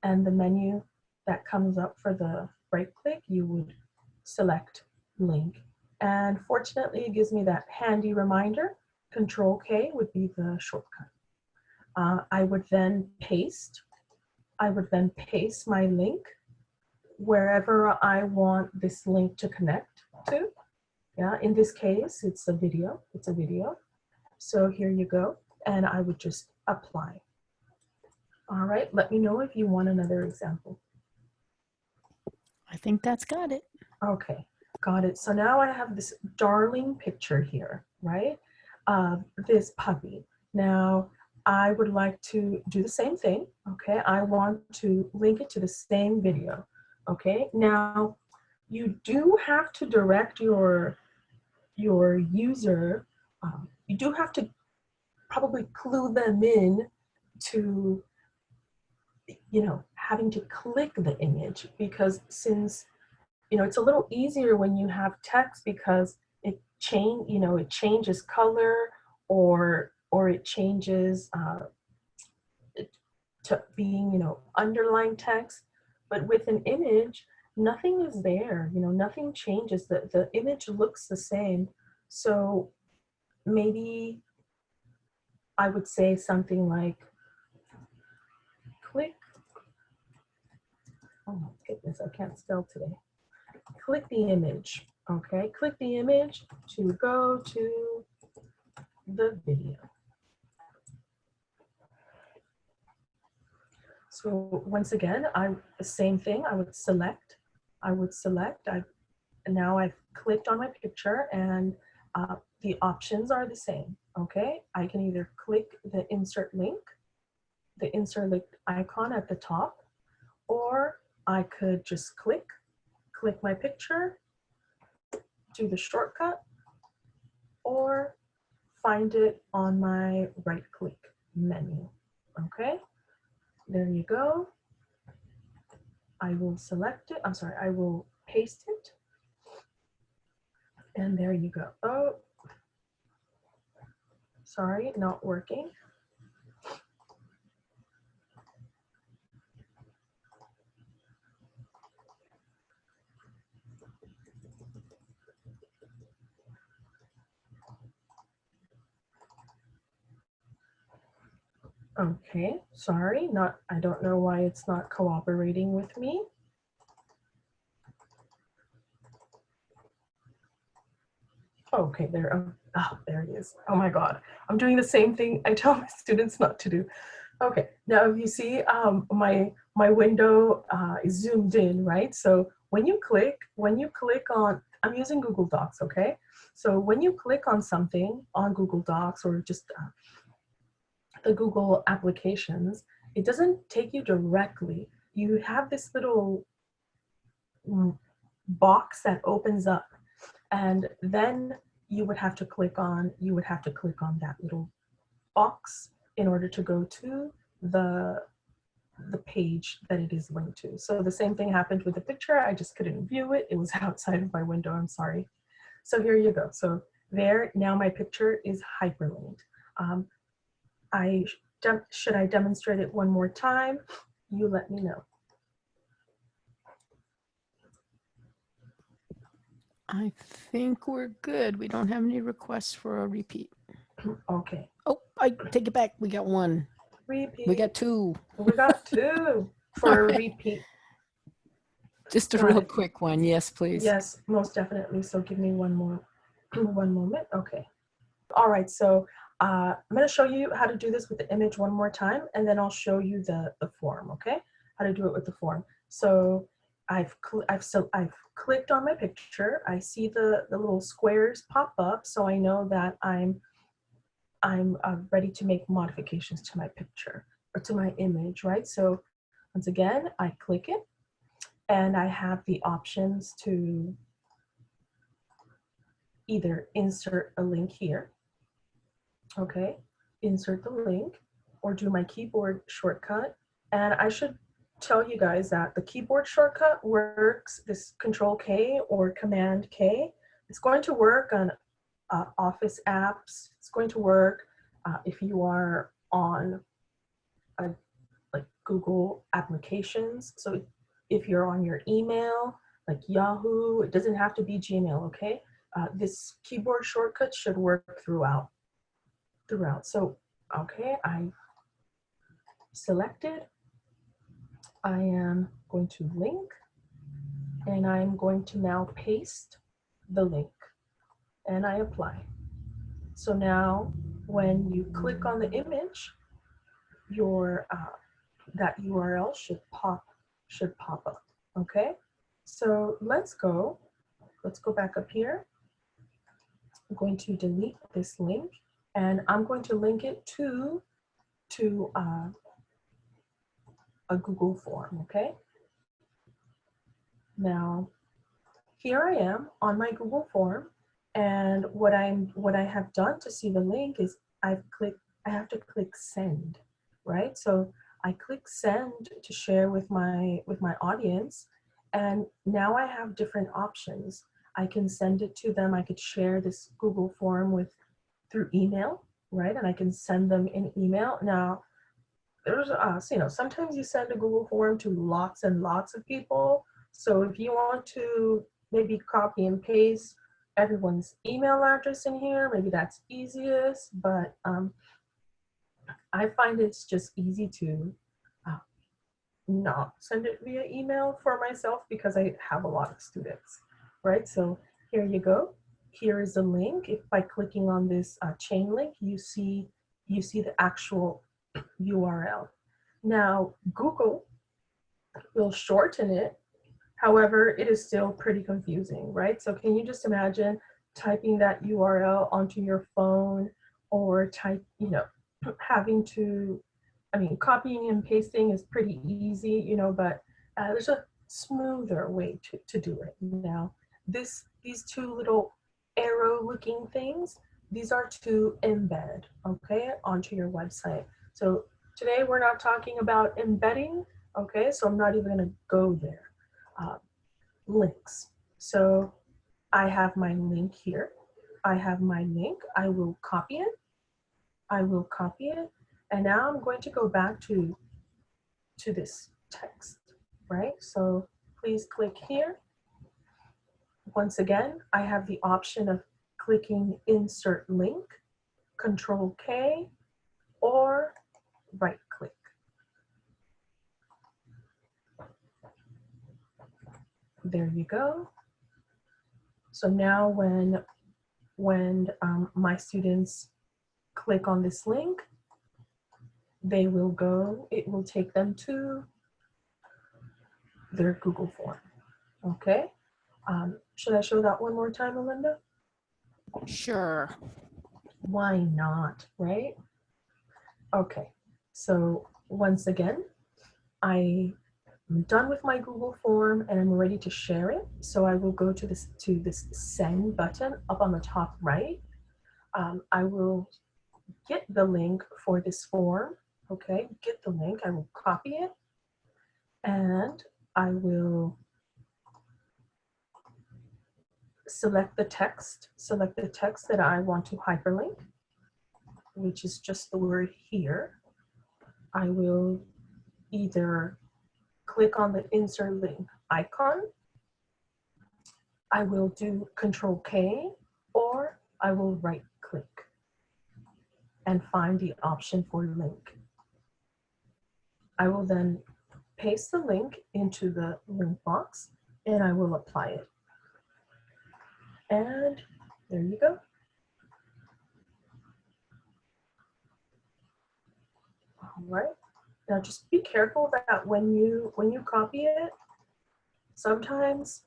and the menu that comes up for the right click, you would select link. And fortunately, it gives me that handy reminder. Control K would be the shortcut. Uh, I would then paste. I would then paste my link wherever I want this link to connect to. Yeah, in this case, it's a video. It's a video. So here you go. And I would just apply. All right, let me know if you want another example. I think that's got it. Okay, got it. So now I have this darling picture here, right? Of this puppy. Now, I would like to do the same thing, okay? I want to link it to the same video, okay? Now, you do have to direct your, your user, um, you do have to probably clue them in to you know, having to click the image because since, you know, it's a little easier when you have text because it change, you know, it changes color or, or it changes uh, to being, you know, underlined text. But with an image, nothing is there, you know, nothing changes. The, the image looks the same. So maybe I would say something like, click. Oh my goodness, I can't spell today. Click the image, okay? Click the image to go to the video. So once again, I the same thing. I would select. I would select. I now I've clicked on my picture, and uh, the options are the same. Okay, I can either click the insert link, the insert link icon at the top, or I could just click, click my picture, do the shortcut, or find it on my right click menu. Okay, there you go. I will select it. I'm sorry, I will paste it. And there you go. Oh, sorry, not working. Okay, sorry, not, I don't know why it's not cooperating with me. Okay, there, oh, there it is. Oh my God, I'm doing the same thing I tell [LAUGHS] my students not to do. Okay, now if you see um, my, my window uh, is zoomed in, right? So when you click, when you click on, I'm using Google Docs, okay? So when you click on something on Google Docs or just uh, the Google applications, it doesn't take you directly. You have this little box that opens up and then you would have to click on, you would have to click on that little box in order to go to the, the page that it is linked to. So the same thing happened with the picture. I just couldn't view it. It was [LAUGHS] outside of my window. I'm sorry. So here you go. So there, now my picture is hyperlinked. Um, I should I demonstrate it one more time? You let me know. I think we're good. We don't have any requests for a repeat. [CLEARS THROAT] Okay. Oh, I take it back. We got one. Repeat. We got two. We got [LAUGHS] two for a repeat. Just a Got real it. quick one. Yes, please. Yes, most definitely. So give me one more, [CLEARS THROAT] one moment. Okay. All right. So uh, I'm going to show you how to do this with the image one more time, and then I'll show you the the form. Okay, how to do it with the form. So I've I've so I've clicked on my picture. I see the the little squares pop up, so I know that I'm I'm uh, ready to make modifications to my picture or to my image, right? So once again, I click it and I have the options to either insert a link here, okay, insert the link, or do my keyboard shortcut. And I should tell you guys that the keyboard shortcut works, this Control K or Command K, it's going to work on uh, Office apps. It's going to work uh, if you are on a, like Google applications. So if you're on your email, like Yahoo, it doesn't have to be Gmail, okay? Uh, this keyboard shortcut should work throughout, throughout. So, okay, I selected. I am going to link and I'm going to now paste the link and I apply. So now when you click on the image, your uh, that URL should pop should pop up. Okay, so let's go. Let's go back up here. I'm going to delete this link and I'm going to link it to to uh, a Google form. Okay. Now, here I am on my Google form and what I'm what I have done to see the link is I've clicked I have to click send, right? So I click send to share with my with my audience and now I have different options. I can send it to them. I could share this Google form with through email, right? And I can send them an email. Now, there's uh, so, you know, sometimes you send a Google form to lots and lots of people. So if you want to maybe copy and paste everyone's email address in here. Maybe that's easiest, but um, I find it's just easy to uh, not send it via email for myself because I have a lot of students, right? So here you go. Here is a link. If by clicking on this uh, chain link, you see you see the actual URL. Now Google will shorten it However, it is still pretty confusing, right? So can you just imagine typing that URL onto your phone or type, you know, [CLEARS THROAT] having to, I mean, copying and pasting is pretty easy, you know, but uh, there's a smoother way to, to do it. Now, this, these two little arrow looking things, these are to embed, okay, onto your website. So today we're not talking about embedding, okay, so I'm not even gonna go there uh, links. So I have my link here. I have my link. I will copy it. I will copy it. And now I'm going to go back to, to this text, right? So please click here. Once again, I have the option of clicking insert link, control K, or right click. There you go. So now when, when um, my students click on this link, they will go, it will take them to their Google form. Okay. Um, should I show that one more time, Melinda? Sure. Why not, right? Okay, so once again, I I'm done with my Google form and I'm ready to share it. So I will go to this to this send button up on the top right. Um, I will get the link for this form. Okay, get the link. I will copy it And I will select the text, select the text that I want to hyperlink, which is just the word here. I will either click on the insert link icon, I will do control K, or I will right click and find the option for link. I will then paste the link into the link box and I will apply it. And there you go. All right. Now just be careful that when you when you copy it, sometimes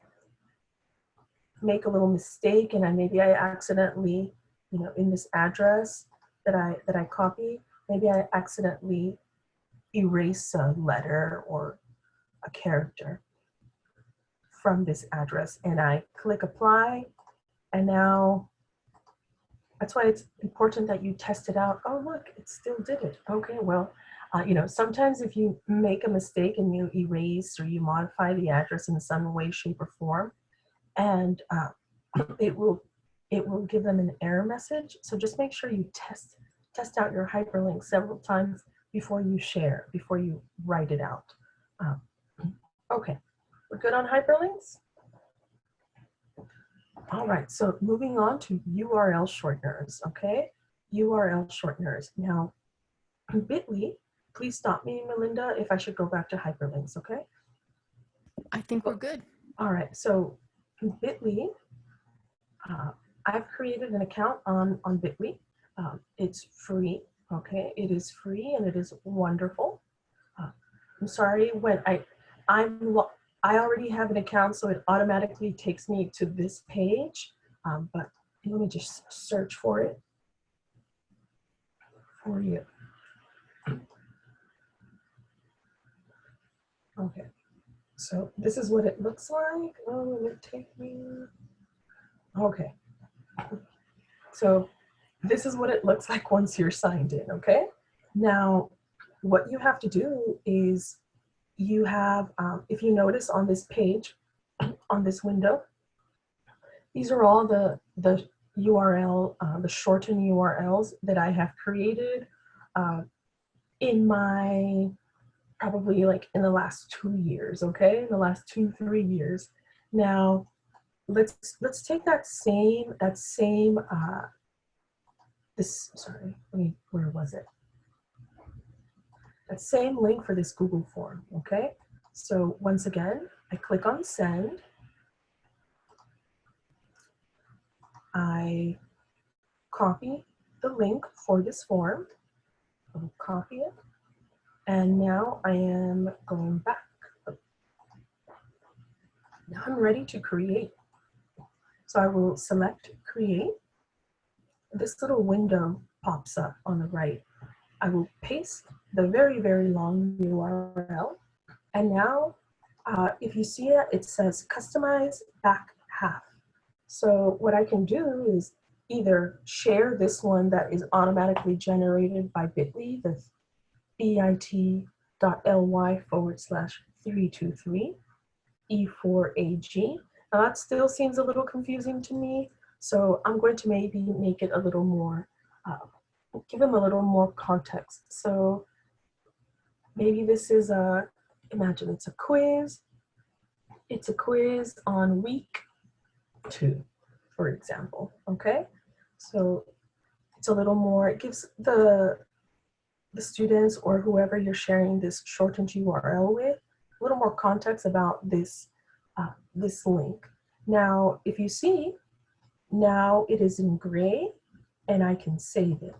make a little mistake and I maybe I accidentally, you know, in this address that I that I copy, maybe I accidentally erase a letter or a character from this address and I click apply and now that's why it's important that you test it out. Oh, look, it still did it. Okay, well, uh, you know, sometimes if you make a mistake and you erase or you modify the address in some way, shape, or form, and uh, [CLEARS THROAT] it will it will give them an error message. So just make sure you test test out your hyperlink several times before you share, before you write it out. Um, [CLEARS THROAT] okay, we're good on hyperlinks? All right, so moving on to URL shorteners, okay? URL shorteners. Now, Bitly, please stop me, Melinda, if I should go back to hyperlinks, okay? I think we're good. All right, so Bitly, uh, I've created an account on, on Bitly. Um, it's free, okay? It is free and it is wonderful. Uh, I'm sorry, when I, I'm, I already have an account, so it automatically takes me to this page. Um, but let me just search for it for you. Okay, so this is what it looks like. Oh, will it take me? Okay. So this is what it looks like once you're signed in, okay? Now, what you have to do is you have, um, if you notice on this page, [CLEARS THROAT] on this window, these are all the, the URL, uh, the shortened URLs that I have created uh, in my, probably like in the last two years, okay? In the last two, three years. Now, let's, let's take that same, that same, uh, this, sorry, let where was it? That same link for this Google form, okay? So once again, I click on send. I copy the link for this form. I'll copy it. And now I am going back. Now I'm ready to create. So I will select create. This little window pops up on the right. I will paste the very, very long URL. And now, uh, if you see it, it says customize back half. So what I can do is either share this one that is automatically generated by bit.ly, the bit.ly forward slash 323 E4AG. Now that still seems a little confusing to me, so I'm going to maybe make it a little more, uh, give them a little more context. So Maybe this is a, imagine it's a quiz. It's a quiz on week two, for example, okay? So it's a little more, it gives the, the students or whoever you're sharing this shortened URL with a little more context about this, uh, this link. Now, if you see, now it is in gray and I can save it.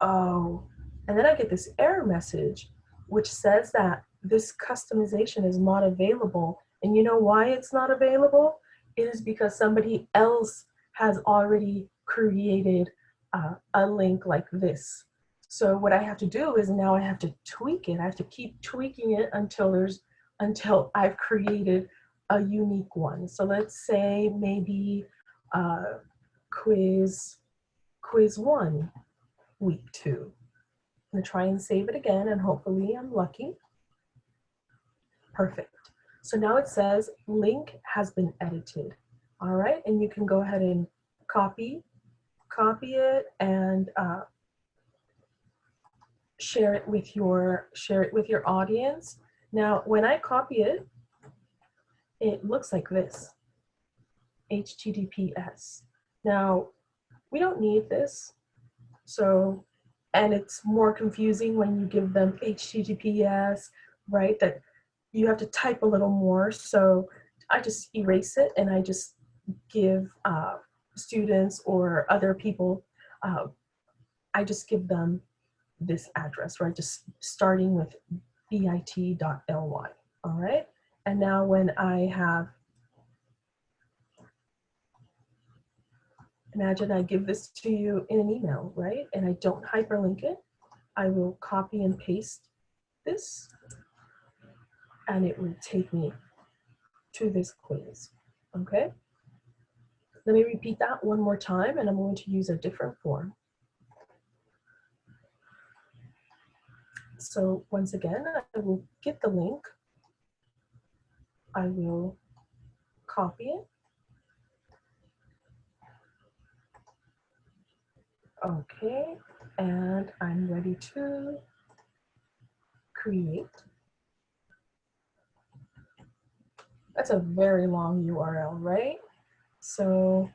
Oh, and then I get this error message, which says that this customization is not available. And you know why it's not available? It is because somebody else has already created uh, a link like this. So what I have to do is now I have to tweak it. I have to keep tweaking it until there's until I've created a unique one. So let's say maybe uh, quiz quiz one, week two. Gonna try and save it again and hopefully I'm lucky. Perfect. So now it says link has been edited. All right, and you can go ahead and copy, copy it and uh, share it with your share it with your audience. Now, when I copy it, it looks like this, HTTPS. Now, we don't need this. So, and it's more confusing when you give them HTTPS, right? That you have to type a little more. So I just erase it and I just give uh, students or other people, uh, I just give them this address, right? Just starting with bit.ly, all right? And now when I have, imagine I give this to you in an email, right? And I don't hyperlink it. I will copy and paste this and it will take me to this quiz, okay? Let me repeat that one more time and I'm going to use a different form. So once again, I will get the link. I will copy it. Okay, and I'm ready to create. That's a very long URL, right? So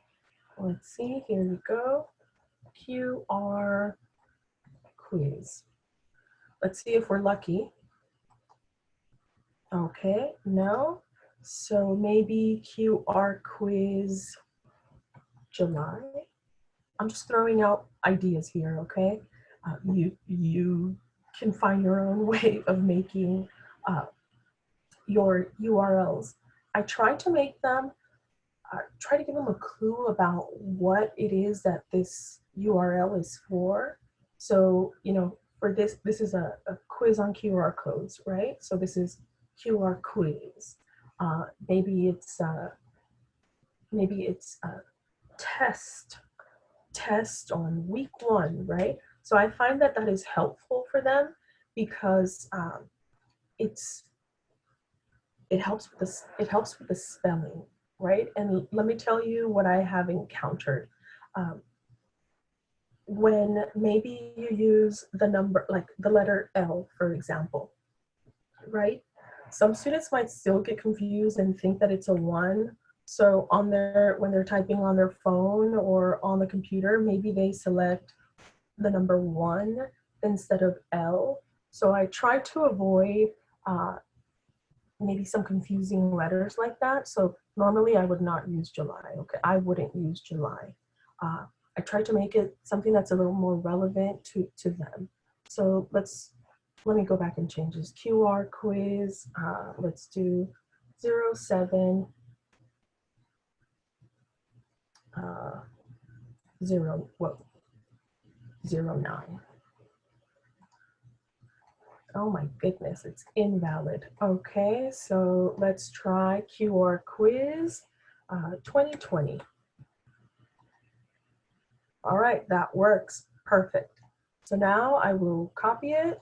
let's see, here we go. QR quiz. Let's see if we're lucky. Okay, no. So maybe QR quiz July. I'm just throwing out ideas here, okay? Uh, you, you can find your own [LAUGHS] way of making uh, your URLs. I try to make them, uh, try to give them a clue about what it is that this URL is for. So, you know, for this, this is a, a quiz on QR codes, right? So this is QR quiz. Uh, maybe it's, uh, maybe it's a test, test on week one, right? So I find that that is helpful for them because um, it's, it helps with this, it helps with the spelling, right? And let me tell you what I have encountered. Um, when maybe you use the number, like the letter L, for example, right? Some students might still get confused and think that it's a one. So on their, when they're typing on their phone or on the computer, maybe they select the number one instead of L. So I try to avoid uh, maybe some confusing letters like that. So normally I would not use July, okay? I wouldn't use July. Uh, I try to make it something that's a little more relevant to, to them. So let's, let me go back and change this. QR quiz, uh, let's do 07, uh, zero, what, zero nine. Oh my goodness, it's invalid. Okay, so let's try QR quiz uh, 2020. All right, that works. Perfect. So now I will copy it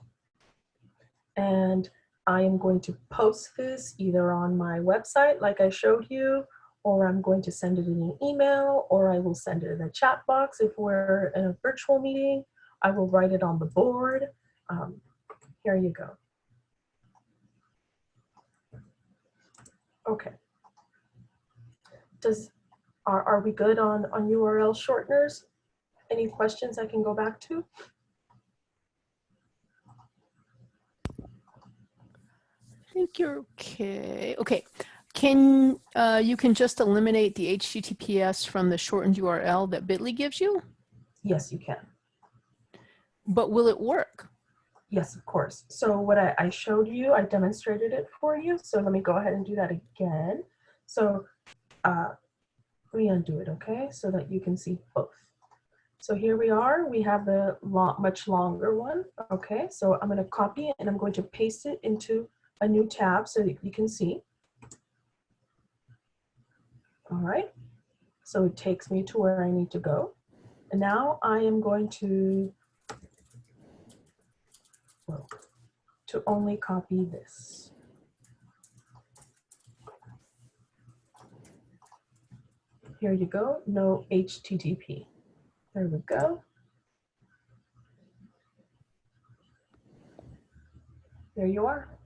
and I am going to post this either on my website like I showed you, or I'm going to send it in an email, or I will send it in a chat box if we're in a virtual meeting. I will write it on the board. Um, here you go. Okay. Does, are, are we good on, on URL shorteners? Any questions I can go back to? I think you're okay. Okay. Can uh, you can just eliminate the HTTPS from the shortened URL that Bitly gives you? Yes, you can. But will it work? Yes, of course. So what I, I showed you, I demonstrated it for you. So let me go ahead and do that again. So uh, let me undo it, okay? So that you can see both. So here we are, we have the long, much longer one. Okay, so I'm gonna copy it and I'm going to paste it into a new tab so that you can see. All right, so it takes me to where I need to go. And now I am going to, well, to only copy this. Here you go, no HTTP. There we go. There you are.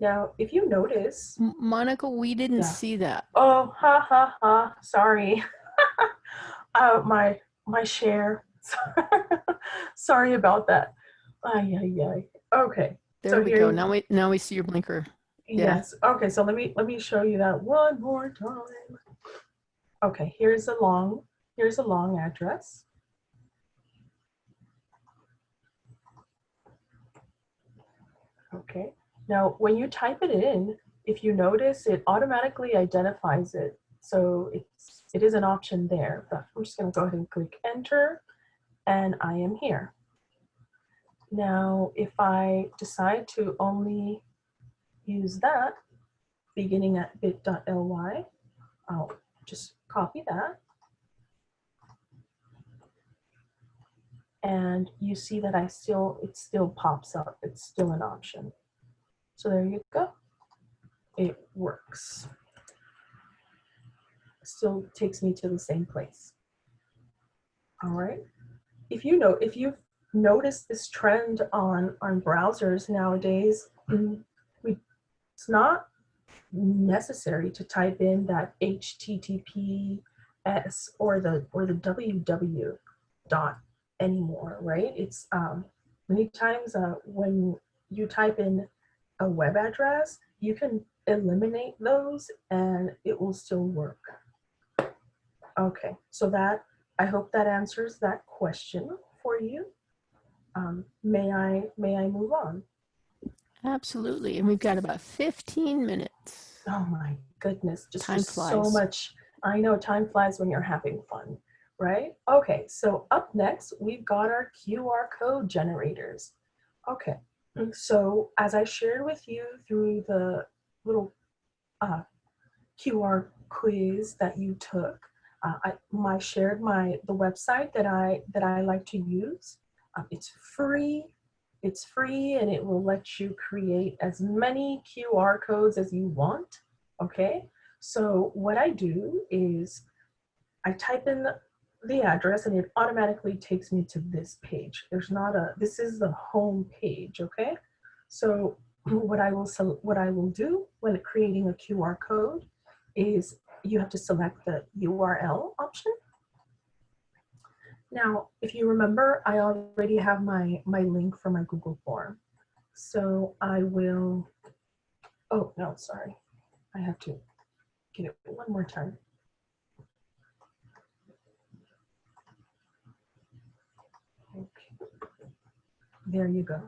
Now, if you notice, Monica, we didn't Yeah. see that. oh, ha, ha, ha, sorry. [LAUGHS] uh, my, my share. [LAUGHS] sorry about that. Ay, ay, ay. Okay. There So we go. you- Now we now we see your blinker. Yeah. Yes. Okay, so let me let me show you that one more time. Okay, here's a long here's a long address. Okay. Now, when you type it in, if you notice, it automatically identifies it. So it's it is an option there, but I'm just going to go ahead and click enter and I am here. Now, if I decide to only use that beginning at bit.ly. I'll just copy that. And you see that I still, it still pops up. It's still an option. So there you go. It works. Still takes me to the same place. All right. If you know, if you've noticed this trend on, on browsers nowadays, mm, it's not necessary to type in that HTTPS or the or the www dot anymore, right? It's um, many times uh, when you type in a web address, you can eliminate those and it will still work. Okay, so that I hope that answers that question for you. Um, may I may I move on? Absolutely. And we've got about 15 minutes. Oh my goodness, just Time just so much. I know time flies when you're having fun, right? Okay, so up next, we've got our QR code generators. Okay, so as I shared with you through the little uh, QR quiz that you took, uh, I my shared my the website that I that I like to use. Um, it's free. It's free and it will let you create as many QR codes as you want. Okay, so what I do is I type in the, the address and it automatically takes me to this page. There's not a, this is the home page, okay? So what I will, what I will do when creating a QR code is you have to select the URL option. Now, if you remember, I already have my, my link for my Google form. So I will, oh, no, sorry. I have to get it one more time. There you go.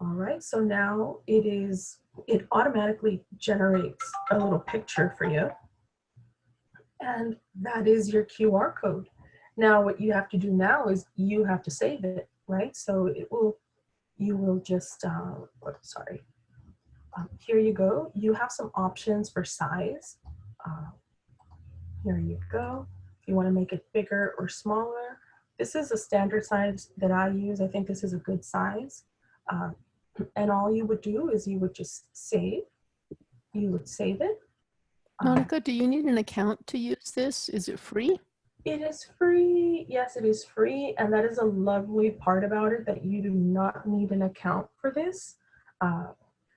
All right, so now it is, it automatically generates a little picture for you. And that is your QR code. Now what you have to do now is you have to save it, right? So it will, you will just, uh, oh, sorry. Um, here you go. You have some options for size. Uh, here you go. If you want to make it bigger or smaller. This is a standard size that I use. I think this is a good size. Uh, and all you would do is you would just save. You would save it. Uh, Monica, do you need an account to use this? Is it free? It is free. Yes, it is free. And that is a lovely part about it that you do not need an account for this. Uh,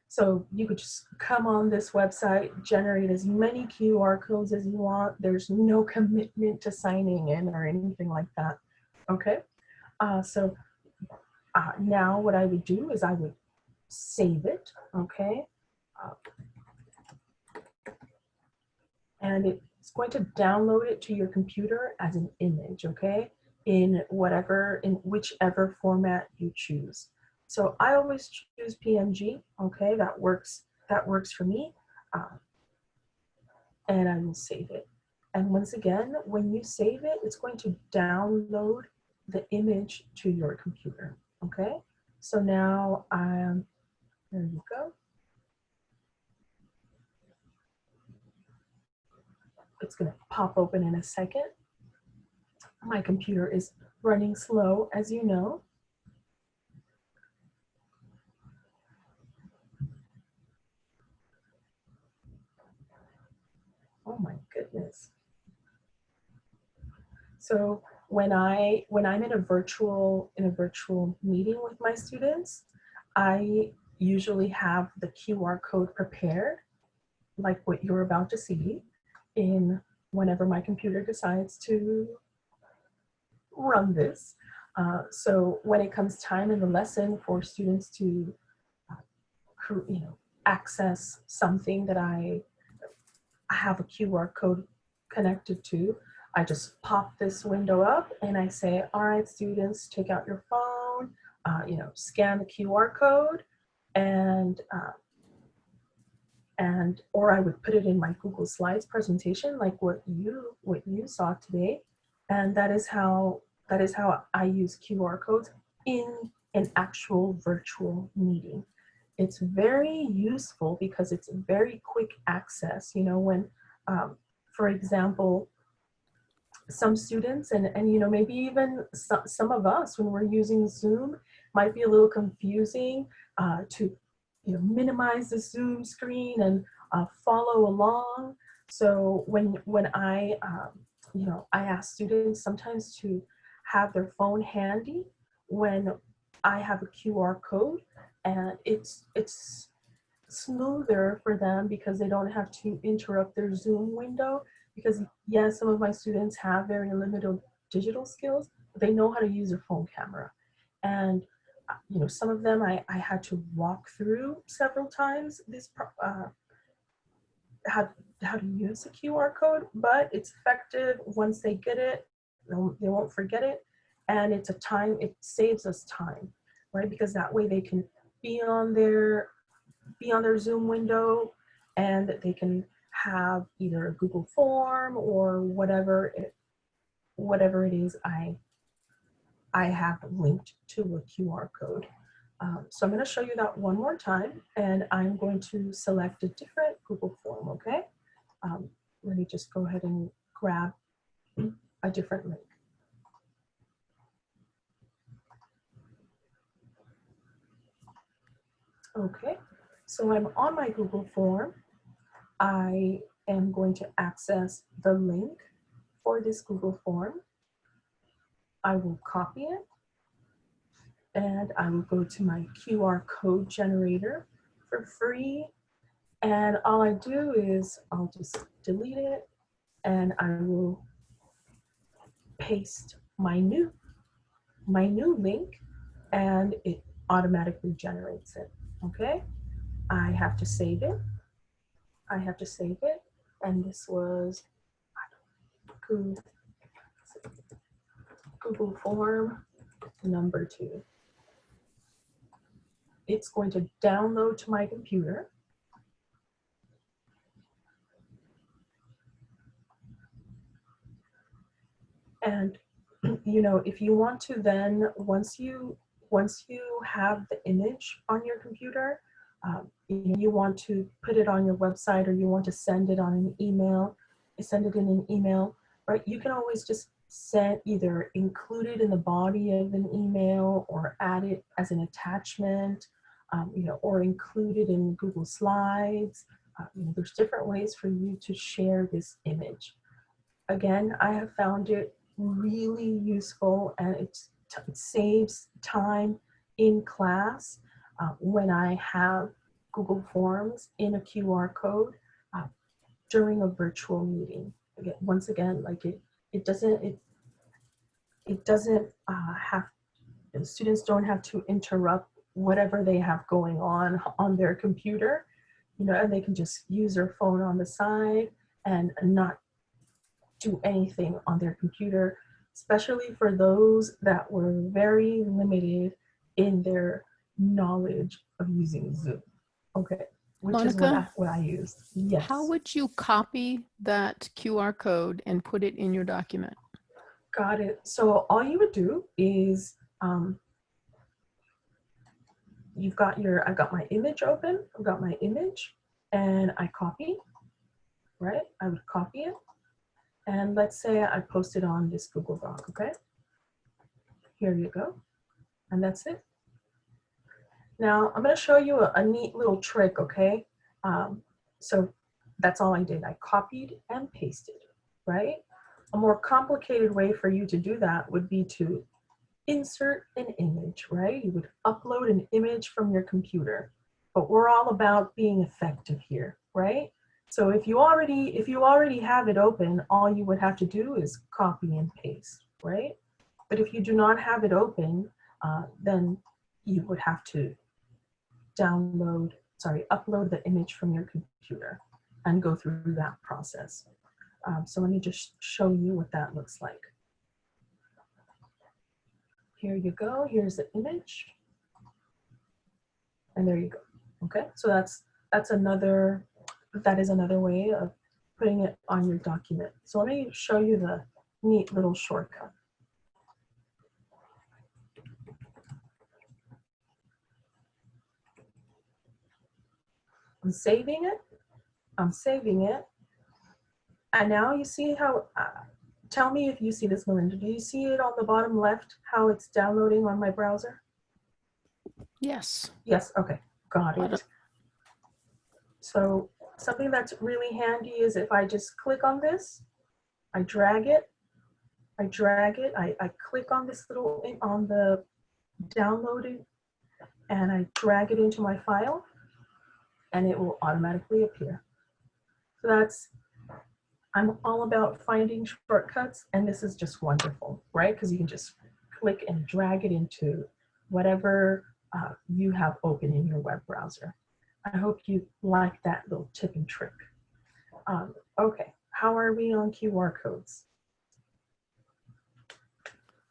so you could just come on this website, generate as many QR codes as you want. There's no commitment to signing in or anything like that. Okay. Uh, so uh, now what I would do is I would save it. Okay. Uh, and it's going to download it to your computer as an image, okay? In whatever, in whichever format you choose. So I always choose PNG, okay? That works, that works for me. Um, and I will save it. And once again, when you save it, it's going to download the image to your computer, okay? So now, um, there you go. It's gonna pop open in a second. My computer is running slow, as you know. Oh my goodness. So when I when I'm in a virtual in a virtual meeting with my students, I usually have the QR code prepared, like what you're about to see, in whenever my computer decides to run this. Uh, so when it comes time in the lesson for students to, uh, you know, access something that I have a QR code connected to, I just pop this window up and I say, all right, students, take out your phone, uh, you know, scan the QR code and, uh, and, or I would put it in my Google Slides presentation, like what you, what you saw today. And that is how, that is how I use QR codes in an actual virtual meeting. It's very useful because it's very quick access. You know, when, um, for example, some students and, and you know, maybe even some, some of us when we're using Zoom might be a little confusing uh, to you know, minimize the Zoom screen and uh, follow along. So when, when I, um, you know, I ask students sometimes to have their phone handy when I have a QR code and it's, it's smoother for them because they don't have to interrupt their Zoom window because yes, some of my students have very limited digital skills, but they know how to use a phone camera. And uh, you know, some of them I, I had to walk through several times this uh, how, how to use the QR code, but it's effective once they get it, they won't forget it. And it's a time, it saves us time, right? Because that way they can be on their, be on their Zoom window and they can have either a Google form or whatever it, whatever it is I, I have linked to a QR code. Um, so I'm going to show you that one more time and I'm going to select a different Google form, okay? Um, let me just go ahead and grab a different link. Okay, so I'm on my Google form. I am going to access the link for this Google form. I will copy it and I will go to my QR code generator for free. And all I do is I'll just delete it and I will paste my new, my new link and it automatically generates it, okay? I have to save it. I have to save it. And this was Google, form number two it's going to download to my computer. And, [CLEARS THROAT] you know, if you want to then, once you, once you have the image on your computer, um, you want to put it on your website or you want to send it on an email, send it in an email, right? You can always just send either include it in the body of an email or add it as an attachment um, you know, or include it in Google Slides. Uh, you know, there's different ways for you to share this image. Again, I have found it really useful and it saves time in class uh, when I have Google Forms in a QR code uh, during a virtual meeting. Again, once again, like it, it doesn't, it, it doesn't uh, have, students don't have to interrupt whatever they have going on on their computer, you know, and they can just use their phone on the side and not do anything on their computer, especially for those that were very limited in their knowledge of using Zoom. Okay, which Monica, is what I, what I used. Yes. How would you copy that QR code and put it in your document? Got it. So all you would do is um, you've got your, I've got my image open, I've got my image and I copy, right? I would copy it. And let's say I post it on this Google Doc, okay? Here you go. And that's it. Now I'm gonna show you a, a neat little trick, okay? Um, so that's all I did. I copied and pasted, right? a more complicated way for you to do that would be to insert an image, right? You would upload an image from your computer, but we're all about being effective here, right? So if you already if you already have it open, all you would have to do is copy and paste, right? But if you do not have it open, uh, then you would have to download, sorry, upload the image from your computer and go through that process. Um, so let me just show you what that looks like. Here you go, here's the image. And there you go, okay? So that's, that's another, that is another way of putting it on your document. So let me show you the neat little shortcut. I'm saving it. I'm saving it. And now you see how, uh, tell me if you see this, Melinda. Do you see it on the bottom left, how it's downloading on my browser? Yes. Yes, okay, got it. it. So something that's really handy is if I just click on this, I drag it, I drag it, I, I click on this little, on the downloaded, and I drag it into my file, and it will automatically appear. So that's, I'm all about finding shortcuts, and this is just wonderful, right? Because you can just click and drag it into whatever uh, you have open in your web browser. I hope you like that little tip and trick. Um, okay, how are we on QR codes?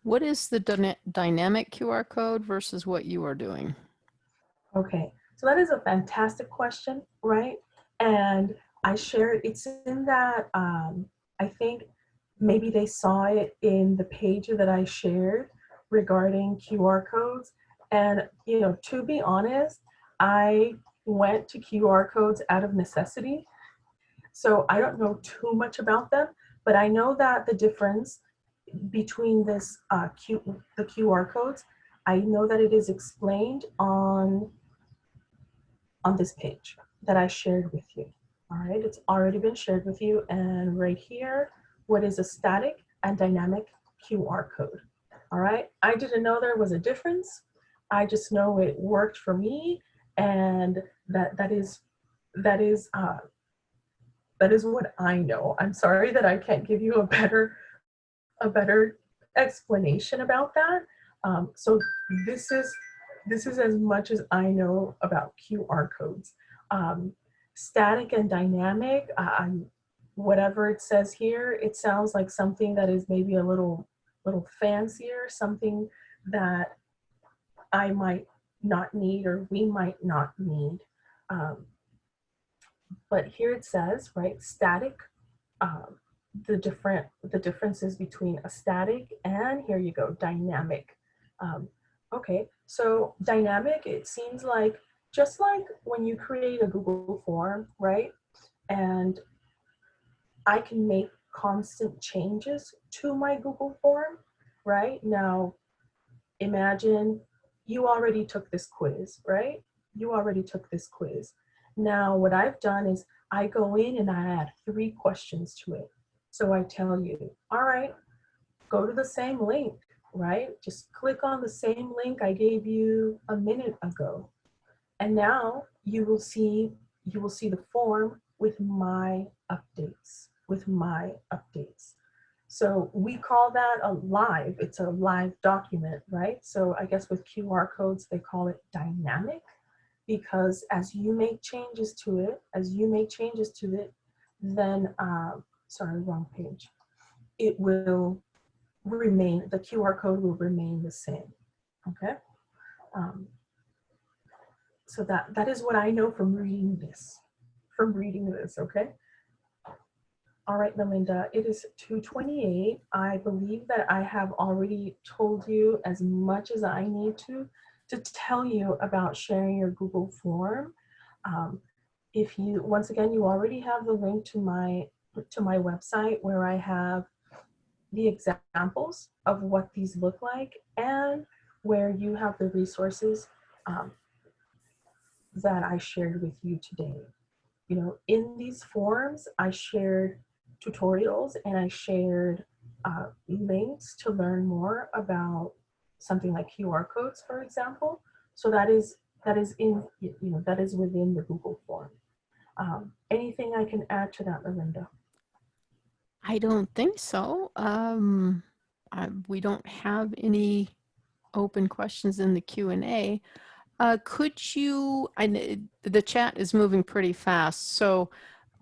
What is the dyna- dynamic QR code versus what you are doing? Okay, so that is a fantastic question, right? And I shared, it's in that, um, I think maybe they saw it in the page that I shared regarding QR codes. And, you know, to be honest, I went to QR codes out of necessity. So I don't know too much about them, but I know that the difference between this uh, Q, the QR codes, I know that it is explained on on this page that I shared with you. All right, it's already been shared with you. And right here, what is a static and dynamic QR code? All right, I didn't know there was a difference. I just know it worked for me and that that is that is uh, that is what I know. I'm sorry that I can't give you a better a better explanation about that. Um, so this is this is as much as I know about QR codes. Um, static and dynamic, uh, whatever it says here, it sounds like something that is maybe a little little fancier, something that I might not need or we might not need. Um, but here it says, right, static, um, the different the differences between a static and here you go, dynamic. Um, okay, so dynamic, it seems like just like when you create a Google form, right? And I can make constant changes to my Google form, right? Now, imagine you already took this quiz, right? You already took this quiz. Now, what I've done is I go in and I add three questions to it. So I tell you, all right, go to the same link, right? Just click on the same link I gave you a minute ago. And now you will see, you will see the form with my updates, with my updates. So we call that a live, it's a live document, right? So I guess with QR codes, they call it dynamic because as you make changes to it, as you make changes to it, then, um, sorry, wrong page, it will remain, the QR code will remain the same, okay? Um, so that, that is what I know from reading this, from reading this, okay? All right, Melinda, it is 2.28. I believe that I have already told you as much as I need to to tell you about sharing your Google form. Um, if you, once again, you already have the link to my, to my website where I have the examples of what these look like and where you have the resources um, that I shared with you today. You know, in these forms, I shared tutorials and I shared uh, links to learn more about something like QR codes, for example. So that is that is in you know that is within the Google form. Um, anything I can add to that, Melinda? I don't think so. Um, I, we don't have any open questions in the Q and A. Uh, could you, I, the chat is moving pretty fast, so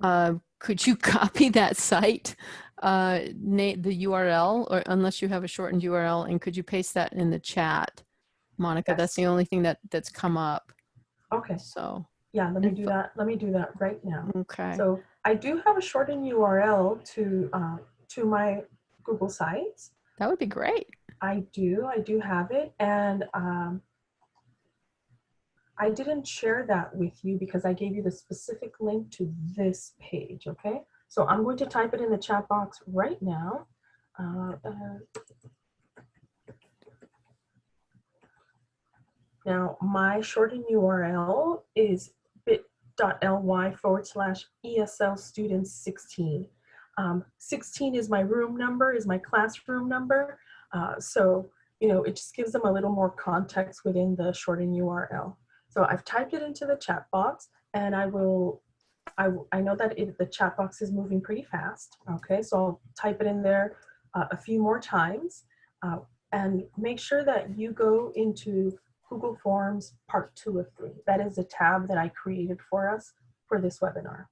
uh, could you [LAUGHS] copy that site, uh, the URL, or unless you have a shortened URL, and could you paste that in the chat? Monica, that's the only thing that that's come up. Okay, So, yeah, let me do that. Let me do that right now. okay. So I do have a shortened URL to uh, to my Google Sites. that would be great. I do, I do have it, and um, I didn't share that with you because I gave you the specific link to this page. Okay, so I'm going to type it in the chat box right now. Uh, uh, now, my shortened URL is bit.ly forward slash ESL students 16. Um, 16 is my room number, is my classroom number. Uh, so, you know, it just gives them a little more context within the shortened URL. So I've typed it into the chat box and I will, I, I know that it, the chat box is moving pretty fast. Okay, so I'll type it in there uh, a few more times uh, and make sure that you go into Google Forms part two of three. That is a tab that I created for us for this webinar.